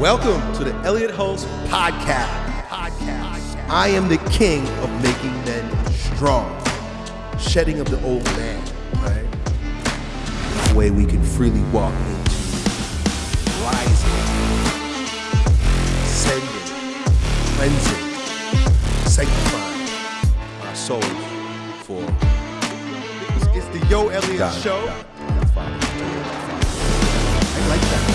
Welcome to the Elliott Hulse Podcast. Podcast. I am the king of making men strong, shedding of the old man, right? The way we can freely walk into rising, ascending, cleansing, sanctifying our souls for. It's, the Yo Elliott God, Show. God. I like that.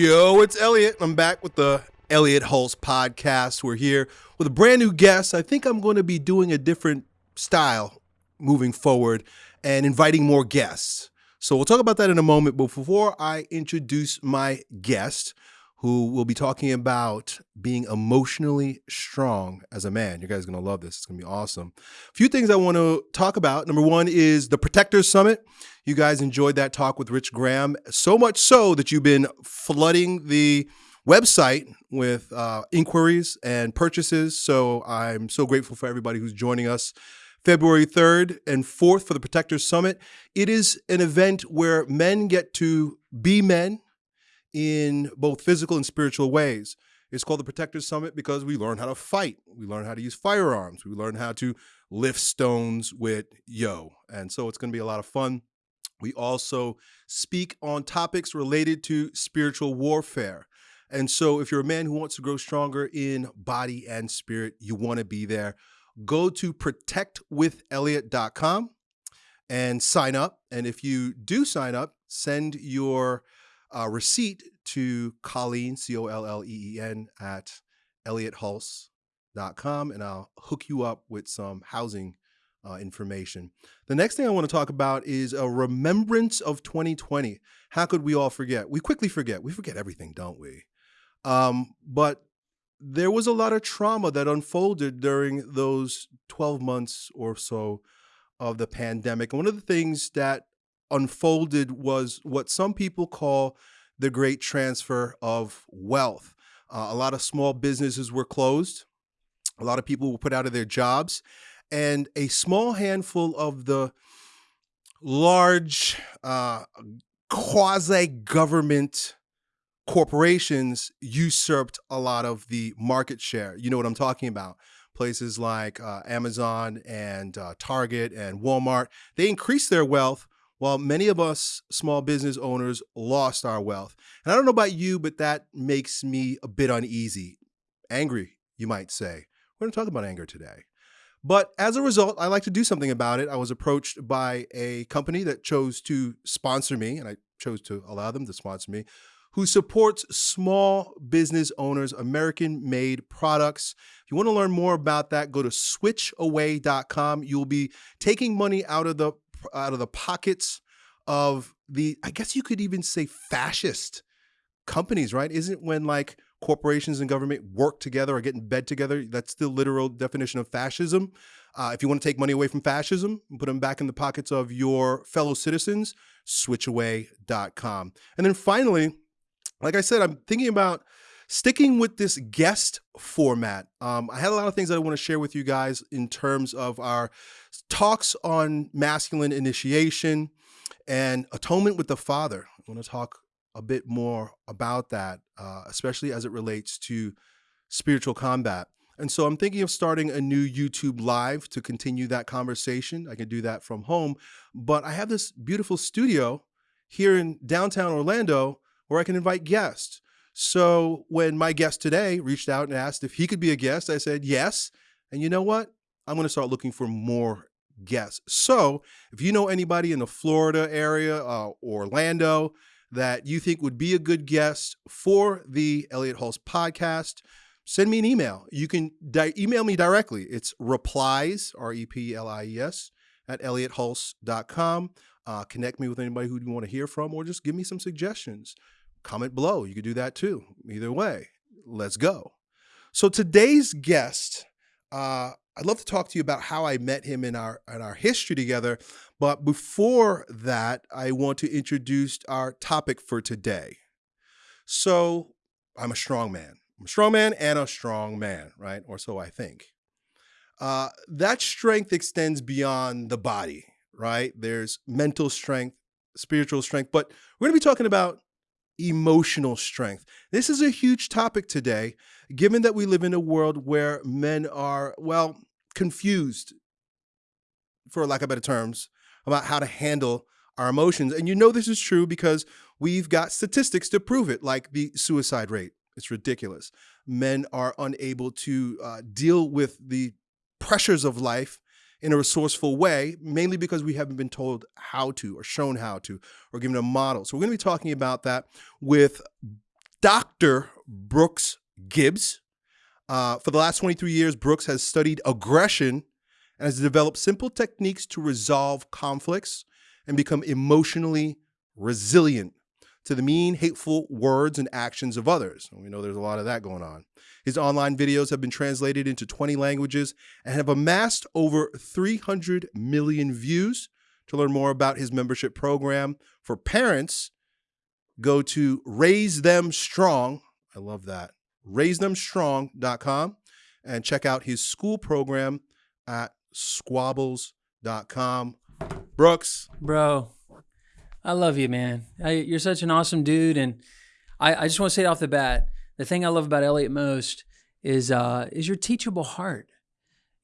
Yo, it's Elliott. I'm back with the Elliott Hulse podcast. We're here with a brand new guest. I think I'm going to be doing a different style moving forward and inviting more guests. So we'll talk about that in a moment. But before I introduce my guest, who will be talking about being emotionally strong as a man. You guys are going to love this. It's going to be awesome. A few things I want to talk about. Number one is the Protectors Summit. You guys enjoyed that talk with Rich Graham, so much so that you've been flooding the website with uh, inquiries and purchases. So I'm so grateful for everybody who's joining us. February 3rd and 4th for the Protectors Summit. It is an event where men get to be men in both physical and spiritual ways. It's called the Protectors Summit because we learn how to fight. We learn how to use firearms. We learn how to lift stones with yo. And so it's going to be a lot of fun. We also speak on topics related to spiritual warfare. And so if you're a man who wants to grow stronger in body and spirit, you want to be there. Go to protectwithelliot.com and sign up. And if you do sign up, send your uh, receipt to Colleen, C O L L E E N, at elliothulse.com, and I'll hook you up with some housing uh, information. The next thing I want to talk about is a remembrance of 2020. How could we all forget? We quickly forget. We forget everything, don't we? Um, but there was a lot of trauma that unfolded during those 12 months or so of the pandemic. And one of the things that unfolded was what some people call the great transfer of wealth. Uh, a lot of small businesses were closed. A lot of people were put out of their jobs. And a small handful of the large uh, quasi government corporations usurped a lot of the market share. You know what I'm talking about. Places like uh, Amazon and uh, Target and Walmart, they increased their wealth while many of us small business owners lost our wealth. And I don't know about you, but that makes me a bit uneasy. Angry, you might say. We're going to talk about anger today. But as a result, I like to do something about it. I was approached by a company that chose to sponsor me, and I chose to allow them to sponsor me, who supports small business owners, American made products. If you want to learn more about that, go to switchaway.com. You'll be taking money out of the out of the pockets of the I guess you could even say fascist companies, right? Isn't when like corporations and government work together or get in bed together, that's the literal definition of fascism. Uh, if you want to take money away from fascism and put them back in the pockets of your fellow citizens, switchaway.com. And then finally, like I said, I'm thinking about sticking with this guest format. Um, I had a lot of things that I want to share with you guys in terms of our talks on masculine initiation and atonement with the Father. I want to talk a bit more about that, uh, especially as it relates to spiritual combat. And so I'm thinking of starting a new YouTube live to continue that conversation. I can do that from home, but I have this beautiful studio here in downtown Orlando where I can invite guests. So when my guest today reached out and asked if he could be a guest, I said yes. And you know what? I'm going to start looking for more guests. So if you know anybody in the Florida area, uh, Orlando, that you think would be a good guest for the Elliott Hulse podcast, send me an email. You can email me directly. It's replies, R E P L I E S, at elliothulse.com. Uh, connect me with anybody who you want to hear from, or just give me some suggestions. Comment below. You could do that too. Either way, let's go. So today's guest, uh, I'd love to talk to you about how I met him in our in our history together. But before that, I want to introduce our topic for today. So I'm a strong man. I'm a strong man and a strong man, right? Or so I think. uh, that strength extends beyond the body, right? There's mental strength, spiritual strength, but we're going to be talking about emotional strength. This is a huge topic today, given that we live in a world where men are, well, confused, for lack of better terms, about how to handle our emotions. And you know this is true because we've got statistics to prove it, like the suicide rate. It's ridiculous. Men are unable to uh, deal with the pressures of life in a resourceful way, mainly because we haven't been told how to or shown how to or given a model. So we're going to be talking about that with Dr. Brooks Gibbs. Uh, for the last 23 years, Brooks has studied aggression and has developed simple techniques to resolve conflicts and become emotionally resilient to the mean, hateful words and actions of others. And we know there's a lot of that going on. His online videos have been translated into 20 languages and have amassed over 300 million views. To learn more about his membership program for parents, go to Raise Them Strong. I love that. RaiseThemStrong.com and check out his school program at squabbles.com. Brooks. Bro, I love you, man. I, you're such an awesome dude. And I, I just want to say it off the bat the thing I love about Elliott most is uh, is your teachable heart.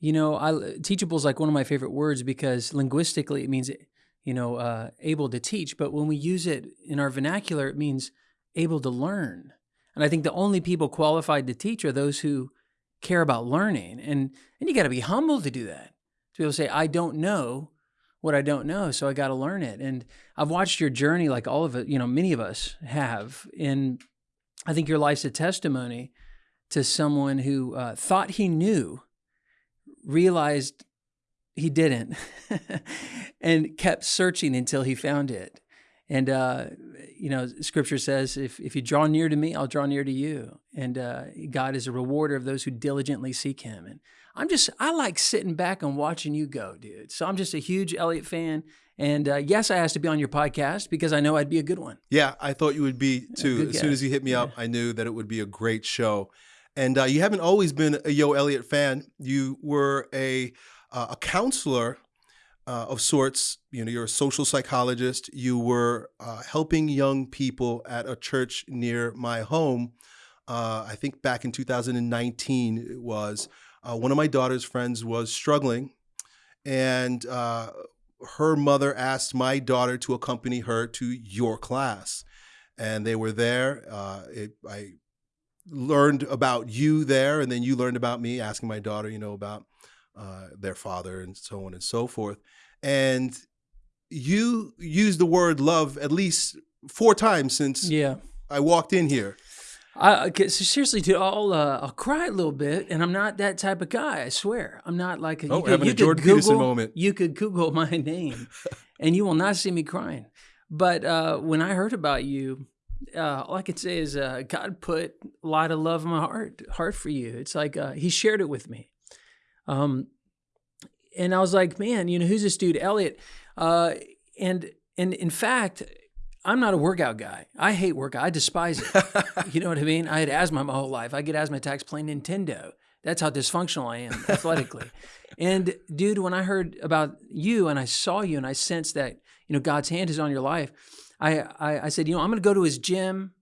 You know, I, teachable is like one of my favorite words because linguistically it means, you know, uh, able to teach. But when we use it in our vernacular, it means able to learn. And I think the only people qualified to teach are those who care about learning. And and you got to be humble to do that. To be able to say, I don't know what I don't know, so I got to learn it. And I've watched your journey, like all of it, you know, many of us have. And I think your life's a testimony to someone who uh, thought he knew, realized he didn't, and kept searching until he found it. And, uh, you know, scripture says, if, if you draw near to me, I'll draw near to you. And uh, God is a rewarder of those who diligently seek him. And I'm just, I like sitting back and watching you go, dude. So I'm just a huge Elliott fan. And uh, yes, I asked to be on your podcast because I know I'd be a good one. Yeah, I thought you would be too. As soon as you hit me up, I knew that it would be a great show. And uh, you haven't always been a Yo Elliott fan. You were a uh, a counselor uh, of sorts. You know, you're a social psychologist. You were uh, helping young people at a church near my home. Uh, I think back in 2019 it was. Uh, one of my daughter's friends was struggling, and uh, her mother asked my daughter to accompany her to your class, and they were there. Uh, it, I learned about you there, and then you learned about me, asking my daughter, you know, about uh, their father and so on and so forth. And you used the word love at least four times since yeah. I walked in here. I, seriously, dude, I'll uh, I'll cry a little bit, and I'm not that type of guy. I swear, I'm not like a, oh, could, having a Jordan Google, Peterson moment. You could Google my name, and you will not see me crying. But uh, when I heard about you, uh, all I can say is uh, God put a lot of love in my heart heart for you. It's like uh, He shared it with me, um, and I was like, man, you know, who's this dude, Elliott? Uh, and and in fact, I'm not a workout guy. I hate workout. I despise it. you know what I mean? I had asthma my whole life. I get asthma attacks playing Nintendo. That's how dysfunctional I am athletically. and dude, when I heard about you and I saw you and I sensed that, you know, God's hand is on your life, I, I, I said, you know, I'm going to go to his gym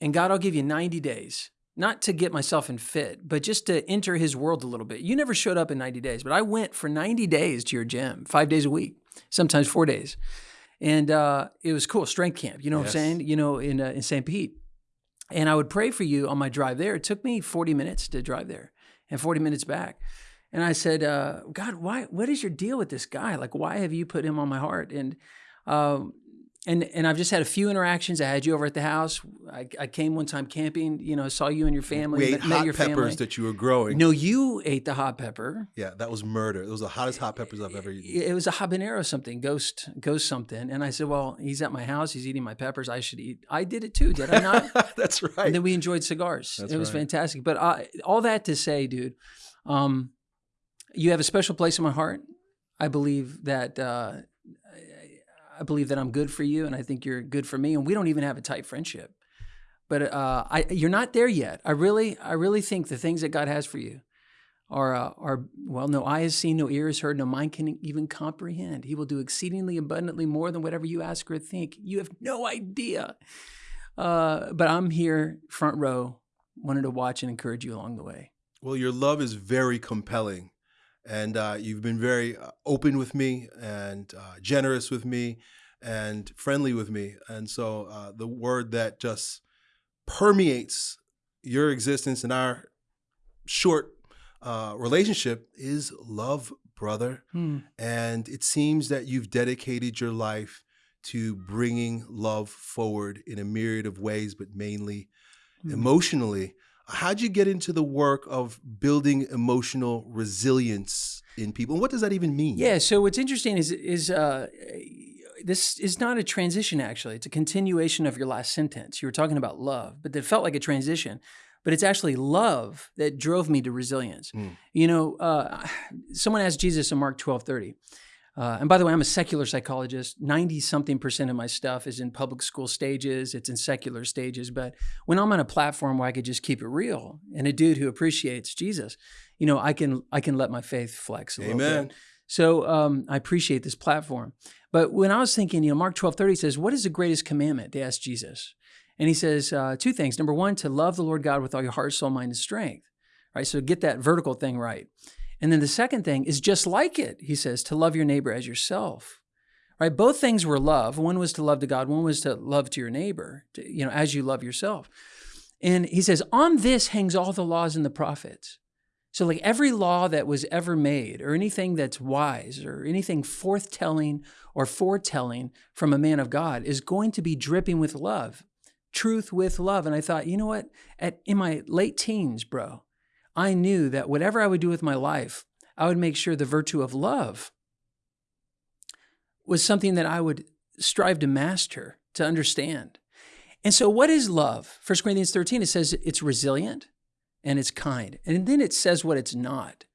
and God, I'll give you 90 days, not to get myself in fit, but just to enter his world a little bit. You never showed up in 90 days, but I went for 90 days to your gym, five days a week, sometimes four days and uh, it was cool strength camp. You know yes. what I'm saying? You know, in uh, in St. Pete, and I would pray for you on my drive there. It took me 40 minutes to drive there, and 40 minutes back. And I said, uh, God, why? What is your deal with this guy? Like, why have you put him on my heart? And um, and and I've just had a few interactions. I had you over at the house. I, I came one time camping. You know, saw you and your family. We ate met, hot your peppers family. that you were growing. No, you ate the hot pepper. Yeah, that was murder. It was the hottest hot peppers I've ever eaten. It was a habanero something, ghost ghost something. And I said, well, he's at my house. He's eating my peppers. I should eat. I did it too, did I not? That's right. And then we enjoyed cigars. That's it was right. fantastic. But uh, all that to say, dude, um, you have a special place in my heart. I believe that. Uh, I believe that I'm good for you, and I think you're good for me, and we don't even have a tight friendship. But uh, I, you're not there yet. I really, I really think the things that God has for you are, uh, our, well, no eye has seen, no ear has heard, no mind can even comprehend. He will do exceedingly abundantly more than whatever you ask or think. You have no idea. Uh, but I'm here, front row, wanted to watch and encourage you along the way. Well, your love is very compelling. And uh, you've been very uh, open with me and uh, generous with me and friendly with me. And so uh, the word that just permeates your existence and our short uh, relationship is love, brother. Hmm. And it seems that you've dedicated your life to bringing love forward in a myriad of ways, but mainly Hmm. emotionally. How'd you get into the work of building emotional resilience in people? And what does that even mean? Yeah. So what's interesting is is uh, this is not a transition. Actually, it's a continuation of your last sentence. You were talking about love, but it felt like a transition. But it's actually love that drove me to resilience. Mm. You know, uh, someone asked Jesus in Mark twelve thirty. Uh, and by the way, I'm a secular psychologist. 90 something percent of my stuff is in public school stages, it's in secular stages. But when I'm on a platform where I could just keep it real and a dude who appreciates Jesus, you know, I can I can let my faith flex a little bit. Amen. So um, I appreciate this platform. But when I was thinking, you know, Mark 12 30 says, What is the greatest commandment? They asked Jesus. And he says uh, two things. Number one, to love the Lord God with all your heart, soul, mind, and strength. Right? So get that vertical thing right. And then the second thing is just like it, he says, to love your neighbor as yourself. Right? Both things were love. One was to love to God, one was to love to your neighbor, to, you know, as you love yourself. And he says, on this hangs all the laws and the prophets. So, like every law that was ever made, or anything that's wise, or anything forthtelling or foretelling from a man of God, is going to be dripping with love, truth with love. And I thought, you know what? At in my late teens, bro, I knew that whatever I would do with my life, I would make sure the virtue of love was something that I would strive to master, to understand. And so, what is love? 1 Corinthians 13, it says it's resilient and it's kind. And then it says what it's not.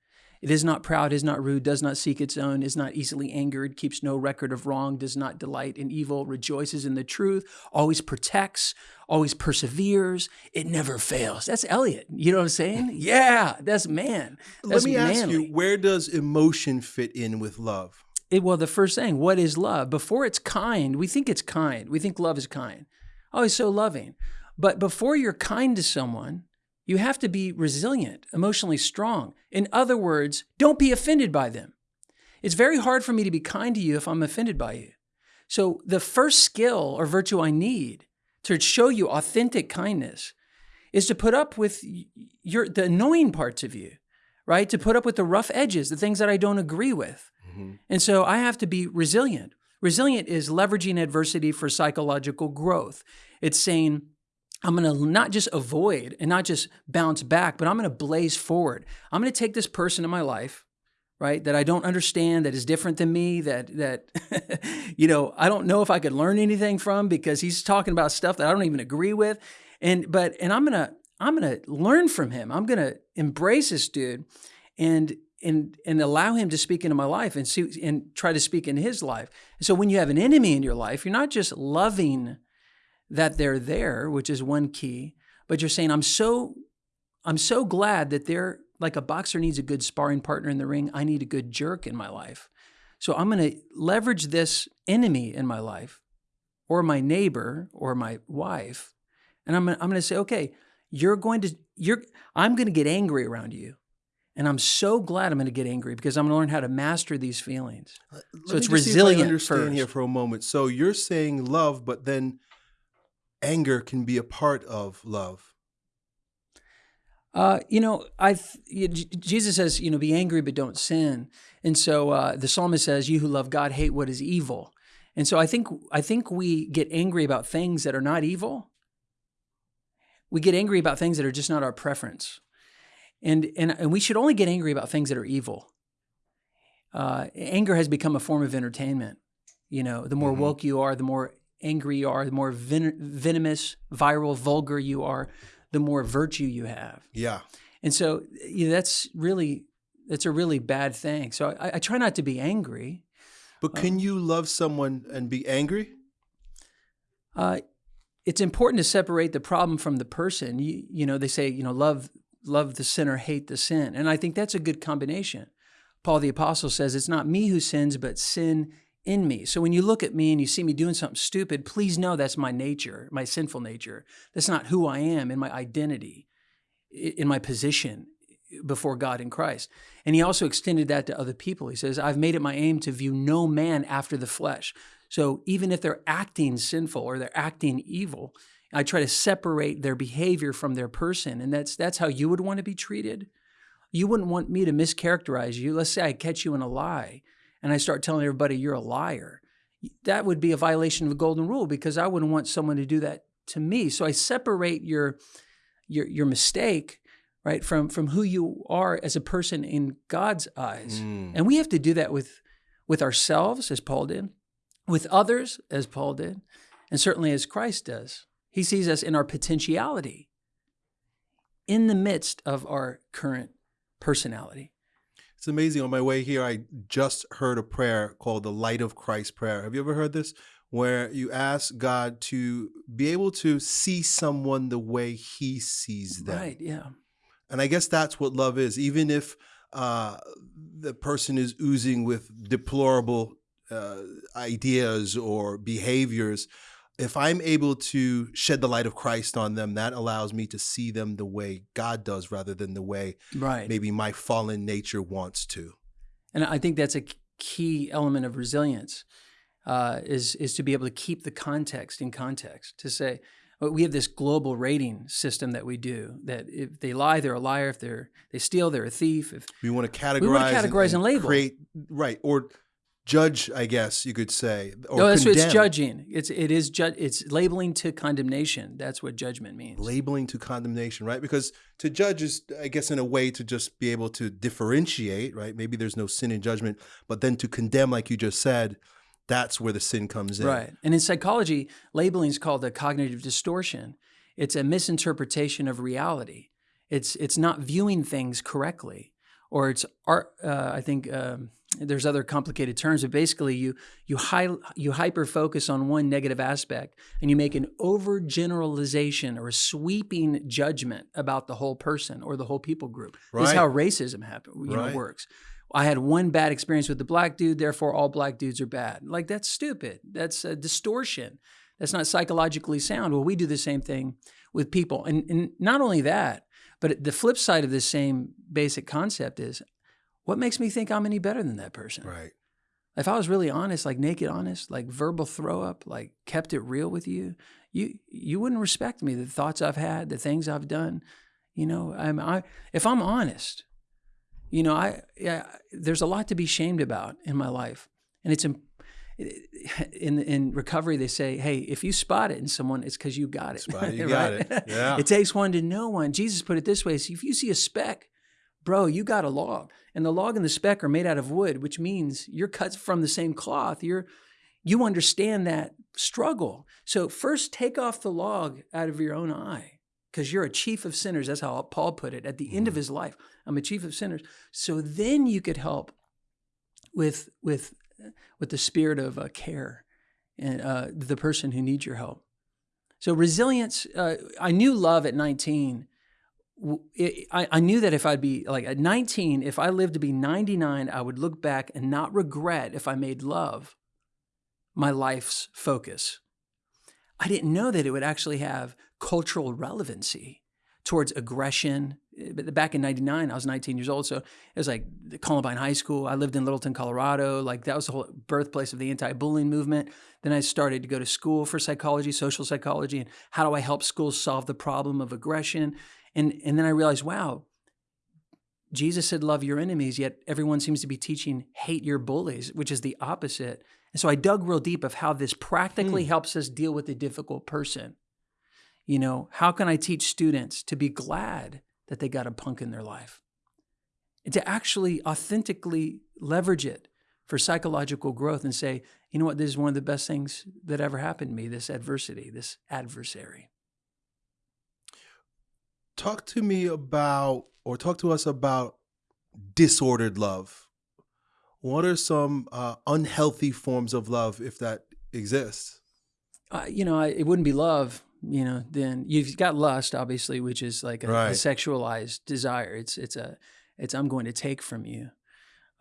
It is not proud, is not rude, does not seek its own, is not easily angered, keeps no record of wrong, does not delight in evil, rejoices in the truth, always protects, always perseveres. It never fails. That's Elliott. You know what I'm saying? Yeah, that's man. That's Let me ask you, where does emotion fit in with love? It, well, the first thing, what is love? Before it's kind, we think it's kind. We think love is kind. Oh, he's so loving. But before you're kind to someone, you have to be resilient, emotionally strong. In other words, don't be offended by them. It's very hard for me to be kind to you if I'm offended by you. So, the first skill or virtue I need to show you authentic kindness is to put up with your the annoying parts of you, right? To put up with the rough edges, the things that I don't agree with. Mm-hmm. And so I have to be resilient. Resilient is leveraging adversity for psychological growth. It's saying, I'm going to not just avoid and not just bounce back, but I'm going to blaze forward. I'm going to take this person in my life, right, that I don't understand, that is different than me, that that you know, I don't know if I could learn anything from because he's talking about stuff that I don't even agree with. And but and I'm going to I'm going to learn from him. I'm going to embrace this dude and and and allow him to speak into my life and see and try to speak into his life. So when you have an enemy in your life, you're not just loving that they're there, which is one key, but you're saying I'm so I'm so glad that they're like a boxer needs a good sparring partner in the ring. I need a good jerk in my life. So I'm going to leverage this enemy in my life or my neighbor or my wife and I'm gonna, I'm going to say, "Okay, you're going to you're I'm going to get angry around you." And I'm so glad I'm going to get angry because I'm going to learn how to master these feelings. Let So me it's just see if I resilient understand here for a moment. So you're saying love, but then anger can be a part of love. Uh, you know, I Jesus says, you know, be angry but don't sin. And so uh, the psalmist says, "You who love God hate what is evil." And so I think I think we get angry about things that are not evil. We get angry about things that are just not our preference, and and and we should only get angry about things that are evil. Uh, anger has become a form of entertainment. You know, the more Mhm. woke you are, the more angry you are, the more ven- venomous, viral, vulgar you are, the more virtue you have. Yeah. And so you know, that's really that's a really bad thing. So I, I try not to be angry. But can you love someone and be angry? Uh, it's important to separate the problem from the person. You, you know, they say you know love love the sinner, hate the sin. And I think that's a good combination. Paul the Apostle says, It's not me who sins, but sin in me. So when you look at me and you see me doing something stupid, please know that's my nature, my sinful nature. That's not who I am in my identity, in my position before God in Christ. And he also extended that to other people. He says, I've made it my aim to view no man after the flesh. So even if they're acting sinful or they're acting evil, I try to separate their behavior from their person. And that's that's how you would want to be treated. You wouldn't want me to mischaracterize you. Let's say I catch you in a lie and I start telling everybody you're a liar. That would be a violation of the golden rule because I wouldn't want someone to do that to me. So I separate your your your mistake right from from who you are as a person in God's eyes. Mm. And we have to do that with with ourselves as Paul did, with others as Paul did, and certainly as Christ does. He sees us in our potentiality in the midst of our current personality. It's amazing. On my way here, I just heard a prayer called the Light of Christ prayer. Have you ever heard this? Where you ask God to be able to see someone the way He sees them. Right, yeah. And I guess that's what love is. Even if uh, the person is oozing with deplorable uh, ideas or behaviors, if I'm able to shed the light of Christ on them, that allows me to see them the way God does rather than the way right. maybe my fallen nature wants to. And I think that's a key element of resilience uh, is is to be able to keep the context in context. To say we have this global rating system that we do that if they lie, they're a liar. If they're they steal, they're a thief. If we want to categorize, we want to categorize and, and, and label, create, right or judge, I guess you could say. Or no, that's it's judging. It's it is ju- it's labeling to condemnation. That's what judgment means. Labeling to condemnation, right? Because to judge is, I guess, in a way to just be able to differentiate, right? Maybe there's no sin in judgment, but then to condemn, like you just said, that's where the sin comes in. Right. And in psychology, labeling is called a cognitive distortion. It's a misinterpretation of reality. It's it's not viewing things correctly, or it's art. Uh, I think. Um, there's other complicated terms, but basically you you high, you hyper focus on one negative aspect and you make an overgeneralization or a sweeping judgment about the whole person or the whole people group. Right. This is how racism happen, you right. know, works. I had one bad experience with the black dude, therefore all black dudes are bad. Like that's stupid. That's a distortion. That's not psychologically sound. Well, we do the same thing with people. And, and not only that, but the flip side of this same basic concept is what makes me think I'm any better than that person? Right. If I was really honest, like naked honest, like verbal throw up, like kept it real with you, you you wouldn't respect me. The thoughts I've had, the things I've done, you know. I'm I if I'm honest, you know, I yeah, there's a lot to be shamed about in my life, and it's in in recovery they say, hey, if you spot it in someone, it's because you got it. Spot it, you got it. Yeah. it takes one to know one. Jesus put it this way: so if you see a speck bro, you got a log. And the log and the speck are made out of wood, which means you're cut from the same cloth. You're you understand that struggle. So first take off the log out of your own eye because you're a chief of sinners. That's how Paul put it at the end of mm-hmm. his life. I'm a chief of sinners. So then you could help with with with the spirit of uh, care and uh, the person who needs your help. So resilience. Uh, I knew love at 19 it, I, I knew that if I'd be like at 19, if I lived to be 99, I would look back and not regret if I made love my life's focus. I didn't know that it would actually have cultural relevancy towards aggression. But back in 99, I was 19 years old. So it was like Columbine High School. I lived in Littleton, Colorado. Like that was the whole birthplace of the anti bullying movement. Then I started to go to school for psychology, social psychology, and how do I help schools solve the problem of aggression? And, and then I realized, wow, Jesus said, love your enemies, yet everyone seems to be teaching hate your bullies, which is the opposite. And so I dug real deep of how this practically hmm. helps us deal with a difficult person. You know, how can I teach students to be glad that they got a punk in their life? And to actually authentically leverage it for psychological growth and say, you know what, this is one of the best things that ever happened to me, this adversity, this adversary talk to me about, or talk to us about disordered love. What are some uh, unhealthy forms of love, if that exists? Uh, you know, I, it wouldn't be love you know, then you've got lust, obviously, which is like a, a sexualized desire. It's it's a it's I'm going to take from you.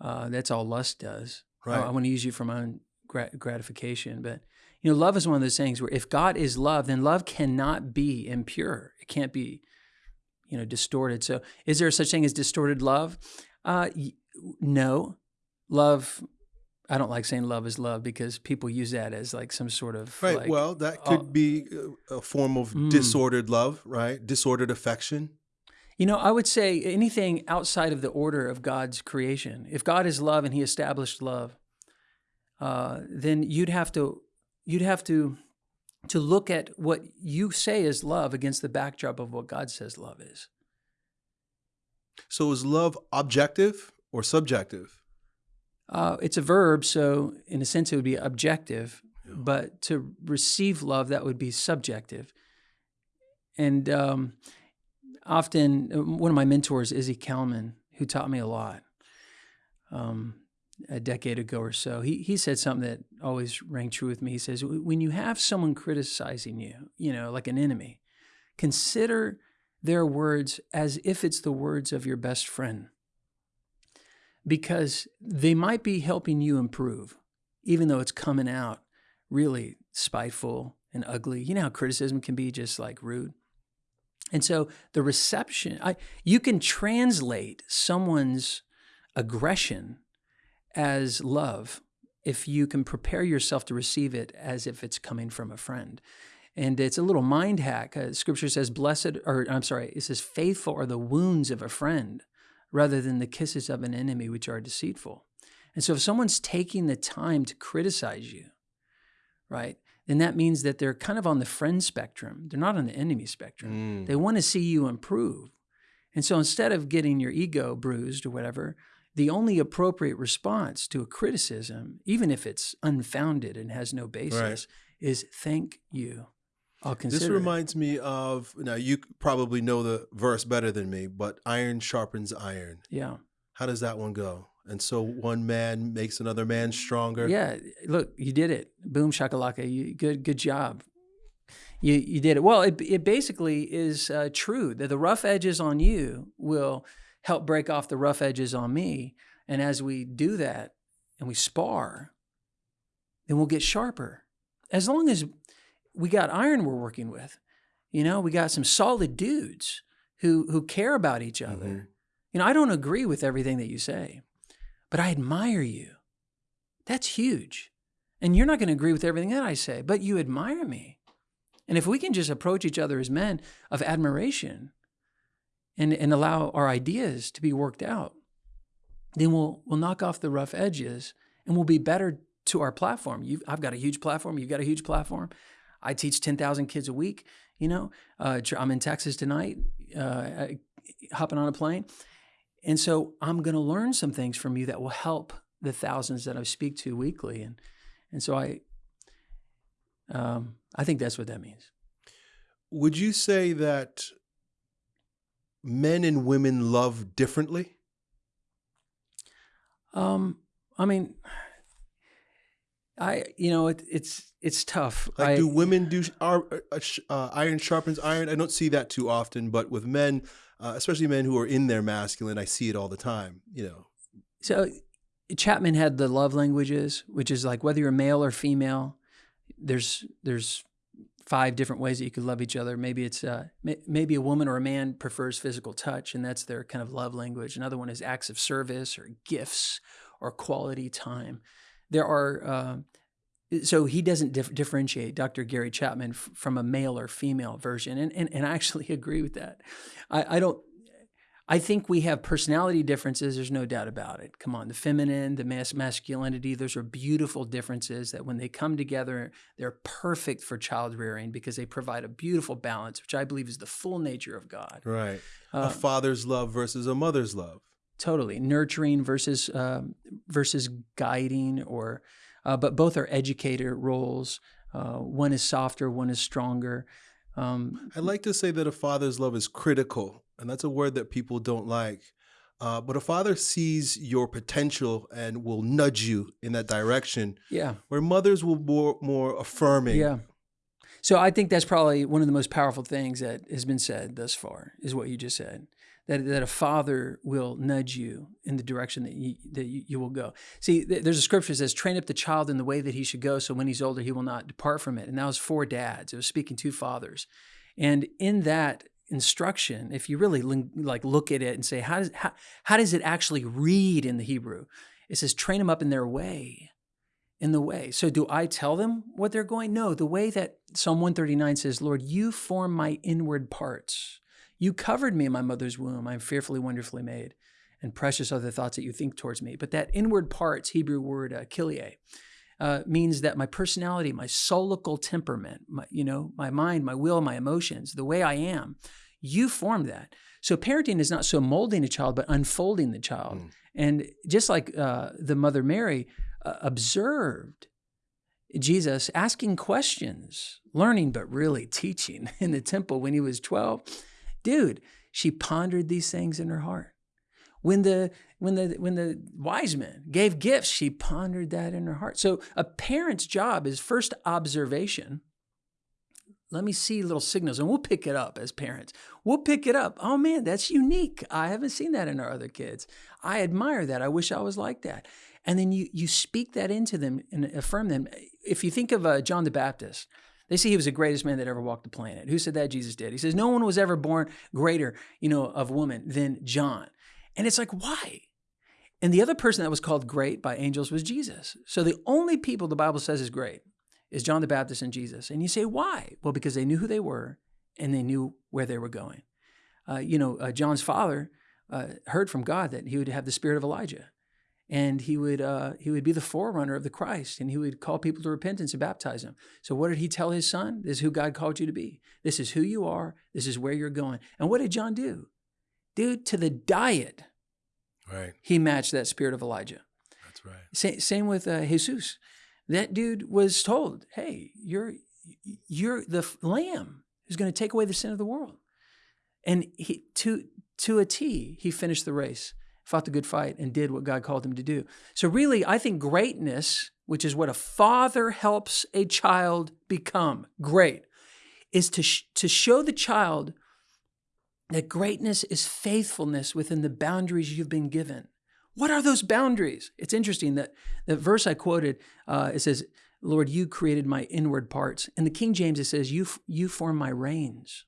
Uh, that's all lust does. I- Right. I, want to use you for my own grat- gratification, but you know, love is one of those things where if God is love, then love cannot be impure. It can't be, you know, distorted. So, is there such thing as distorted love? Uh, y- no, love. I don't like saying love is love because people use that as like some sort of Right. like, well, that uh, could be uh, a form of Mm. disordered love, right? Disordered affection. You know, I would say anything outside of the order of God's creation. If God is love and He established love, uh, then you'd have to you'd have to to look at what you say is love against the backdrop of what God says love is. So is love objective or subjective? Uh, it's a verb, so in a sense it would be objective, Yeah. but to receive love that would be subjective. And um, often, uh, one of my mentors, Izzy Kalman, who taught me a lot um, a decade ago or so, he he said something that always rang true with me. He says, "When you have someone criticizing you, you know, like an enemy, consider their words as if it's the words of your best friend." because they might be helping you improve, even though it's coming out really spiteful and ugly. You know how criticism can be just like rude. And so the reception, I, you can translate someone's aggression as love if you can prepare yourself to receive it as if it's coming from a friend. And it's a little mind hack. Uh, scripture says, blessed, or I'm sorry, it says, faithful are the wounds of a friend rather than the kisses of an enemy, which are deceitful. And so if someone's taking the time to criticize you, right, then that means that they're kind of on the friend spectrum. They're not on the enemy spectrum. Mm. They want to see you improve. And so instead of getting your ego bruised or whatever, the only appropriate response to a criticism, even if it's unfounded and has no basis, is thank you. I'll consider. This it." reminds me of now you probably know the verse better than me, but iron sharpens iron. yeah. How does that one go? And so one man makes another man stronger. Yeah, look, you did it. Boom shakalaka. You, good, good job. You you did it. Well, it it basically is uh, true that the rough edges on you will help break off the rough edges on me, and as we do that and we spar, then we'll get sharper. As long as we got iron we're working with, you know, we got some solid dudes who who care about each other. Mhm. You know, I don't agree with everything that you say, but I admire you. That's huge. And you're not going to agree with everything that I say, but you admire me. And if we can just approach each other as men of admiration and, and allow our ideas to be worked out, then we'll, we'll knock off the rough edges and we'll be better to our platform. You've, I've got a huge platform. You've got a huge platform. I teach 10,000 kids a week. You know, uh, I'm in Texas tonight, uh, hopping on a plane. And so I'm going to learn some things from you that will help the thousands that I speak to weekly. And, and so I, um, I think that's what that means. Would you say that men and women love differently? Um, I mean, I, you know, it, it's, it's tough. Like, I, do women do are, uh, uh, iron sharpens iron? I don't see that too often, but with men, uh, especially men who are in their masculine, I see it all the time. You know, So Chapman had the love languages, which is like whether you're male or female, there's there's five different ways that you could love each other. Maybe it's uh, may, maybe a woman or a man prefers physical touch, and that's their kind of love language. Another one is acts of service or gifts or quality time. There are uh, so he doesn't dif- differentiate Dr. Gary Chapman from a male or female version, and and, and I actually agree with that. I, I don't. I think we have personality differences. There's no doubt about it. Come on, the feminine, the mas- masculinity, those are beautiful differences that when they come together, they're perfect for child rearing because they provide a beautiful balance, which I believe is the full nature of God. right? A father's love versus a mother's love. totally nurturing versus um, versus guiding, or uh, but both are educator roles. Uh, one is softer, one is stronger. Um, I like to say that a father's love is critical, and that's a word that people don't like. Uh, but a father sees your potential and will nudge you in that direction, yeah, where mothers will more more affirming. Yeah. So I think that's probably one of the most powerful things that has been said thus far is what you just said. That, that a father will nudge you in the direction that you, that you, you will go. See, th- there's a scripture that says, train up the child in the way that he should go, so when he's older, he will not depart from it. And that was for dads. It was speaking to fathers. And in that instruction, if you really like look at it and say, how does, how, how does it actually read in the Hebrew? It says, train them up in their way in the way. So do I tell them what they're going? No, the way that Psalm 139 says, Lord, you form my inward parts. You covered me in my mother's womb. I'm fearfully, wonderfully made. And precious are the thoughts that you think towards me. But that inward parts, Hebrew word uh, uh, means that my personality, my soulical temperament, my, you know, my mind, my will, my emotions, the way I am, you formed that. So parenting is not so molding a child, but unfolding the child. Mm. And just like uh, the mother Mary, uh, observed Jesus asking questions, learning, but really teaching in the temple when he was 12. Dude, she pondered these things in her heart. When the when the when the wise men gave gifts, she pondered that in her heart. So a parent's job is first observation. Let me see little signals and we'll pick it up as parents. We'll pick it up. Oh man, that's unique. I haven't seen that in our other kids. I admire that. I wish I was like that and then you you speak that into them and affirm them. If you think of uh, John the Baptist, they say he was the greatest man that ever walked the planet. Who said that? Jesus did. He says no one was ever born greater, you know, of woman than John. And it's like why? And the other person that was called great by angels was Jesus. So the only people the Bible says is great is John the Baptist and Jesus. And you say why? Well, because they knew who they were and they knew where they were going. Uh, you know, uh, John's father uh, heard from God that he would have the spirit of Elijah and he would uh, he would be the forerunner of the Christ, and he would call people to repentance and baptize them. So, what did he tell his son? This is who God called you to be. This is who you are. This is where you're going. And what did John do? Dude, to the diet, right? He matched that spirit of Elijah. That's right. Same, same with uh, Jesus. That dude was told, "Hey, you're you're the lamb who's going to take away the sin of the world," and he to to a T, he finished the race fought the good fight, and did what God called him to do. So, really, I think greatness, which is what a father helps a child become great, is to, sh- to show the child that greatness is faithfulness within the boundaries you've been given. What are those boundaries? It's interesting that the verse I quoted, uh, it says, Lord, you created my inward parts. In the King James, it says, you, you form my reins.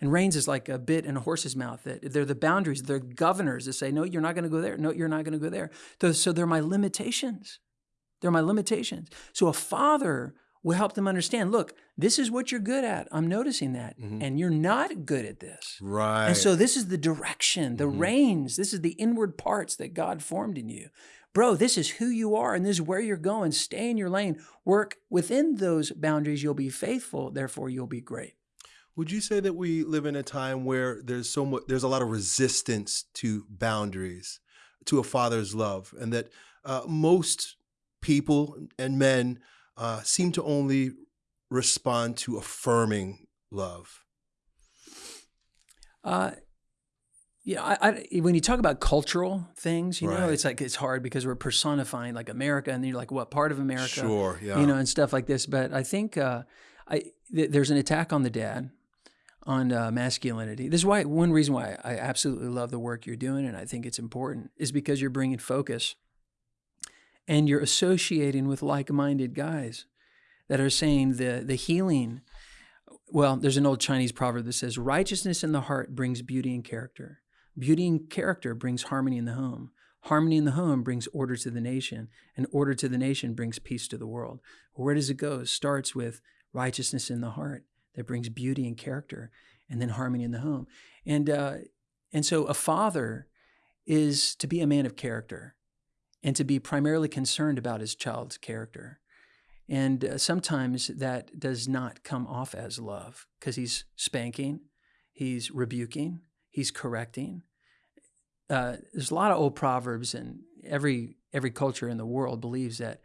And reins is like a bit in a horse's mouth. That they're the boundaries, they're governors that say, no, you're not going to go there. No, you're not going to go there. So they're my limitations. They're my limitations. So a father will help them understand look, this is what you're good at. I'm noticing that. Mm-hmm. And you're not good at this. Right. And so this is the direction, the mm-hmm. reins. This is the inward parts that God formed in you. Bro, this is who you are and this is where you're going. Stay in your lane. Work within those boundaries. You'll be faithful. Therefore, you'll be great. Would you say that we live in a time where there's so much, there's a lot of resistance to boundaries, to a father's love, and that uh, most people and men uh, seem to only respond to affirming love? Uh, yeah, I, I, when you talk about cultural things, you right. know, it's like it's hard because we're personifying like America, and then you're like, what part of America? Sure, yeah, you know, and stuff like this. But I think uh, I th- there's an attack on the dad on uh, masculinity. This is why one reason why I absolutely love the work you're doing, and I think it's important, is because you're bringing focus, and you're associating with like-minded guys that are saying the the healing. Well, there's an old Chinese proverb that says, "Righteousness in the heart brings beauty and character. Beauty and character brings harmony in the home." Harmony in the home brings order to the nation, and order to the nation brings peace to the world. Where does it go? It starts with righteousness in the heart that brings beauty and character and then harmony in the home. And uh, and so a father is to be a man of character and to be primarily concerned about his child's character. And uh, sometimes that does not come off as love because he's spanking, he's rebuking, he's correcting. Uh, there's a lot of old proverbs, and every every culture in the world believes that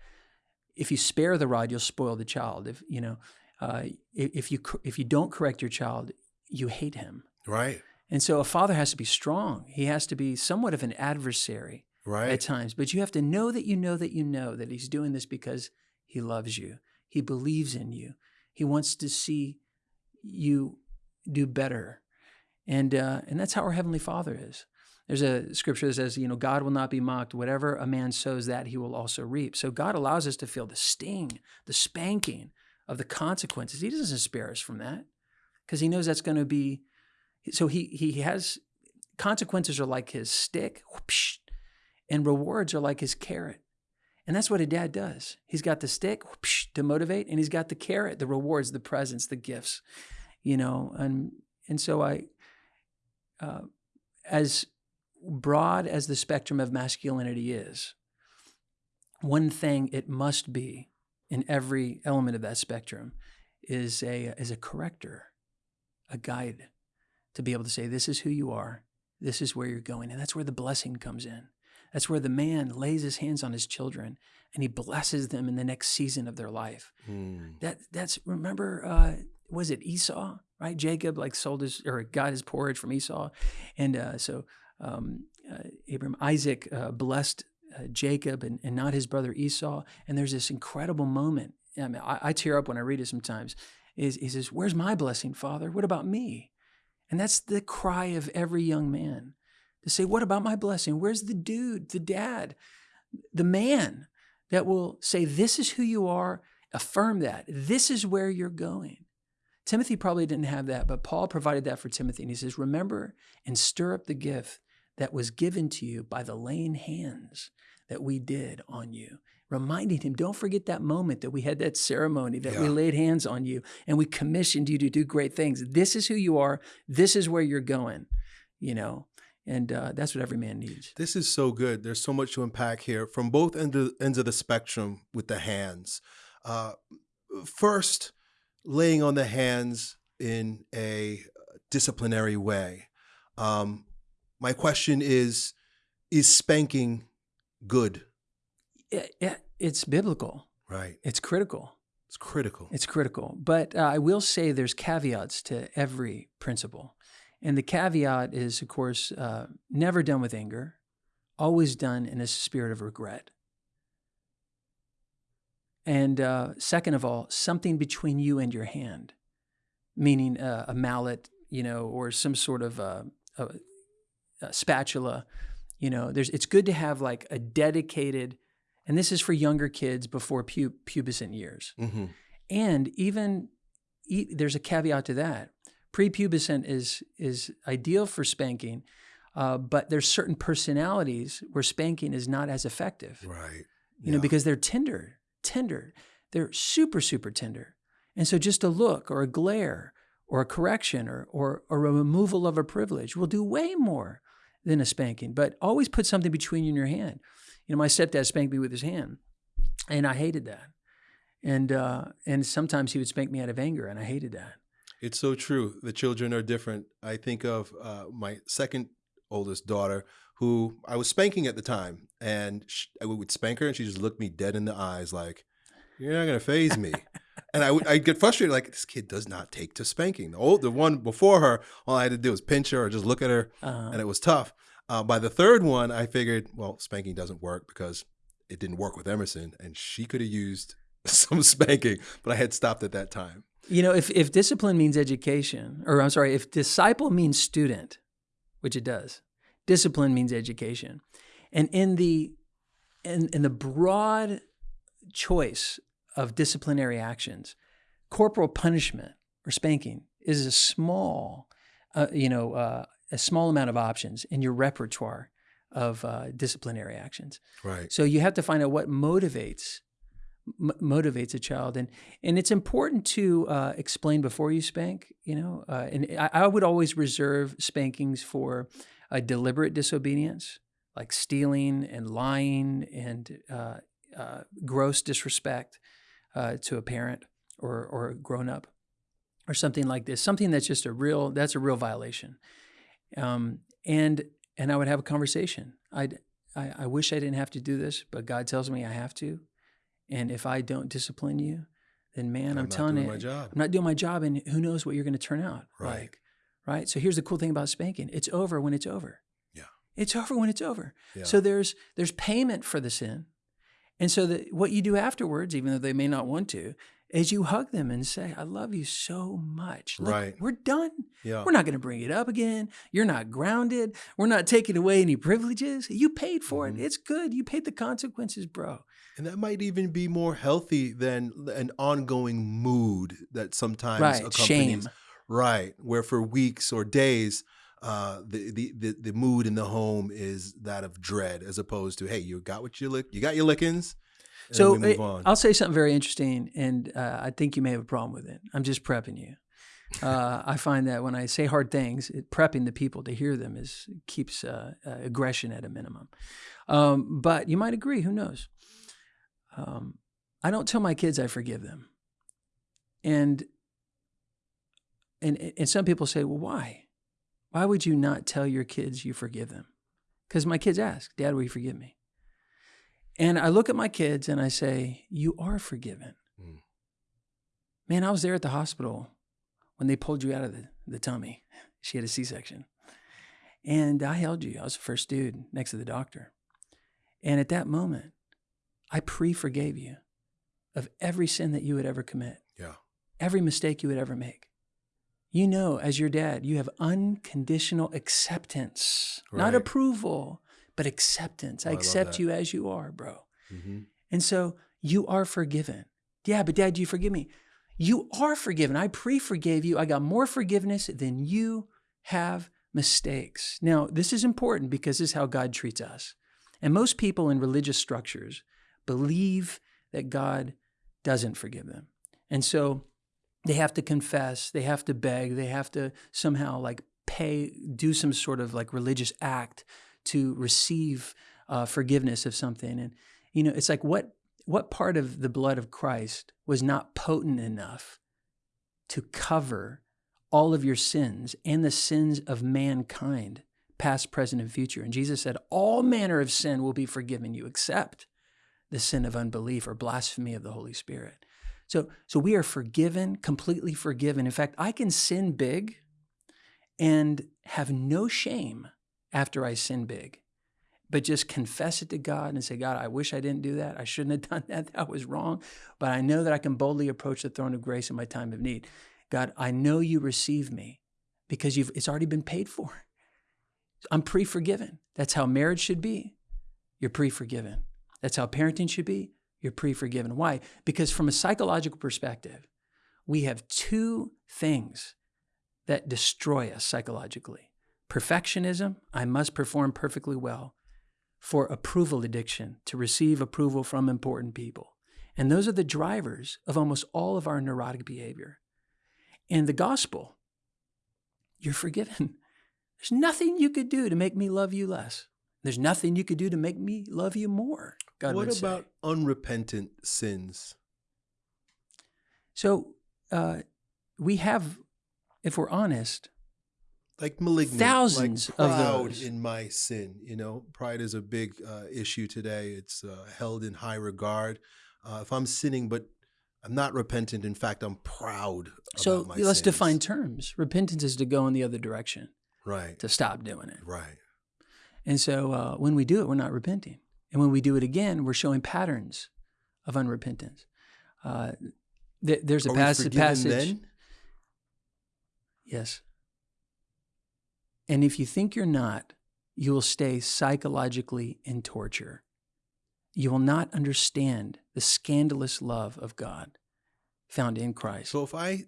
if you spare the rod, you'll spoil the child. If you know, uh, if you if you don't correct your child, you hate him. Right. And so a father has to be strong. He has to be somewhat of an adversary right. at times. But you have to know that you know that you know that he's doing this because he loves you. He believes in you. He wants to see you do better. And uh, and that's how our heavenly Father is. There's a scripture that says, you know, God will not be mocked. Whatever a man sows, that he will also reap. So God allows us to feel the sting, the spanking of the consequences. He doesn't spare us from that because he knows that's going to be. So he he has consequences are like his stick, and rewards are like his carrot. And that's what a dad does. He's got the stick whoosh, to motivate, and he's got the carrot, the rewards, the presents, the gifts. You know, and and so I, uh, as broad as the spectrum of masculinity is, one thing it must be in every element of that spectrum is a is a corrector, a guide to be able to say, this is who you are, this is where you're going. And that's where the blessing comes in. That's where the man lays his hands on his children and he blesses them in the next season of their life. Mm. That that's remember uh was it Esau, right? Jacob like sold his or got his porridge from Esau. And uh, so um, uh, Abram, Isaac uh, blessed uh, Jacob and, and not his brother Esau. And there's this incredible moment. I, mean, I, I tear up when I read it sometimes. Is he says, "Where's my blessing, Father? What about me?" And that's the cry of every young man to say, "What about my blessing? Where's the dude, the dad, the man that will say, "This is who you are." Affirm that. This is where you're going. Timothy probably didn't have that, but Paul provided that for Timothy. And he says, Remember and stir up the gift that was given to you by the laying hands that we did on you. Reminding him, don't forget that moment that we had that ceremony, that we laid hands on you and we commissioned you to do great things. This is who you are. This is where you're going, you know, and uh, that's what every man needs. This is so good. There's so much to unpack here from both end of, ends of the spectrum with the hands. Uh, first, laying on the hands in a disciplinary way. Um, my question is Is spanking good? It, it, it's biblical, Right. it's critical. It's critical. It's critical. But uh, I will say there's caveats to every principle. And the caveat is, of course, uh, never done with anger, always done in a spirit of regret. And uh, second of all, something between you and your hand, meaning uh, a mallet, you know, or some sort of uh, a, a spatula. You know, there's. It's good to have like a dedicated, and this is for younger kids before pu- pubescent years. hmm And even e- there's a caveat to that. Prepubescent is is ideal for spanking, uh, but there's certain personalities where spanking is not as effective. Right. You know, because they're tender, tender. They're super, super tender. And so just a look or a glare or a correction or or, or a removal of a privilege will do way more than a spanking. But always put something between you and your hand. You know, my stepdad spanked me with his hand, and I hated that. And uh, and sometimes he would spank me out of anger, and I hated that. It's so true. The children are different. I think of uh, my second oldest daughter, who I was spanking at the time, and sh I would spank her, and she just looked me dead in the eyes, like, "You're not gonna faze me." and I would I'd get frustrated, like, "This kid does not take to spanking." The old, the one before her, all I had to do was pinch her or just look at her, Uh, and it was tough. Uh, by the third one, I figured, well, spanking doesn't work because it didn't work with Emerson, and she could have used some spanking, but I had stopped at that time. You know, if, if discipline means education, or I'm sorry, if disciple means student, which it does, discipline means education. And in the in, in the broad choice of disciplinary actions, corporal punishment or spanking is a small, uh, you know, uh, a small amount of options in your repertoire of uh, disciplinary actions. Right. So you have to find out what motivates motivates a child, and and it's important to uh, explain before you spank. You know, uh, and I, I would always reserve spankings for a deliberate disobedience, like stealing and lying and uh, uh, gross disrespect uh, to a parent or or a grown up, or something like this. Something that's just a real that's a real violation. Um, and and I would have a conversation. I'd I, I wish I didn't have to do this, but God tells me I have to. And if I don't discipline you, then man, I'm, I'm telling you. I'm not doing my job, and who knows what you're going to turn out Right. like, right? So here's the cool thing about spanking: it's over when it's over. Yeah. it's over when it's over. Yeah. So there's there's payment for the sin, and so that what you do afterwards, even though they may not want to, is you hug them and say, I love you so much. Look, Right. We're done. Yeah. We're not going to bring it up again. You're not grounded. We're not taking away any privileges. You paid for Mhm. it. It's good. You paid the consequences, bro. And that might even be more healthy than an ongoing mood that sometimes Right. accompanies Shame. Right, where for weeks or days, uh, the, the the the mood in the home is that of dread, as opposed to hey, you got what you lick, you got your lickings, So eh. I'll say something very interesting, and uh, I think you may have a problem with it. I'm just prepping you. Uh, I find that when I say hard things, it, prepping the people to hear them is keeps uh, uh, aggression at a minimum. Um, but you might agree. Who knows? Um, I don't tell my kids I forgive them, and and and some people say, well, why? Why would you not tell your kids you forgive them? Because my kids ask, Dad, will you forgive me? And I look at my kids and I say, You are forgiven. Mm. Man, I was there at the hospital when they pulled you out of the, the tummy. She had a C section. And I held you. I was the first dude next to the doctor. And at that moment, I pre forgave you of every sin that you would ever commit, yeah, every mistake you would ever make. You know, as your dad, you have unconditional acceptance, not approval, but acceptance. Oh, I I accept that. you as you are, bro. hmm And so you are forgiven. Yeah, but dad, do you forgive me? You are forgiven. I pre forgave you. I got more forgiveness than you have mistakes. Now, this is important because this is how God treats us. And most people in religious structures believe that God doesn't forgive them. And so they have to confess, they have to beg, they have to somehow like pay, do some sort of like religious act to receive uh, forgiveness of something. And you know, it's like what what part of the blood of Christ was not potent enough to cover all of your sins and the sins of mankind, past, present, and future. And Jesus said, All manner of sin will be forgiven you, except the sin of unbelief or blasphemy of the Holy Spirit. So, so we are forgiven, completely forgiven. In fact, I can sin big and have no shame after I sin big, but just confess it to God and say, God, I wish I didn't do that. I shouldn't have done that. That was wrong. But I know that I can boldly approach the throne of grace in my time of need. God, I know you receive me because you've, it's already been paid for. I'm pre forgiven. That's how marriage should be. You're pre forgiven. That's how parenting should be. You're pre forgiven. Why? Because from a psychological perspective, we have two things that destroy us psychologically perfectionism, I must perform perfectly well, for approval addiction, to receive approval from important people. And those are the drivers of almost all of our neurotic behavior. And the gospel, you're forgiven. There's nothing you could do to make me love you less. There's nothing you could do to make me love you more. God what would say. about unrepentant sins? So uh, we have, if we're honest, Like malignant, Thousands like of proud those. in my sin. You know, pride is a big uh, issue today. It's uh, held in high regard. Uh, if I'm sinning, but I'm not repentant, in fact, I'm proud. so about my let's sins. define terms. Repentance is to go in the other direction, Right, to stop doing it. right. And so uh, when we do it, we're not repenting. And when we do it again, we're showing patterns of unrepentance. Uh, th- there's a Are we passage. then? Yes. And if you think you're not, you will stay psychologically in torture. You will not understand the scandalous love of God found in Christ. So if I,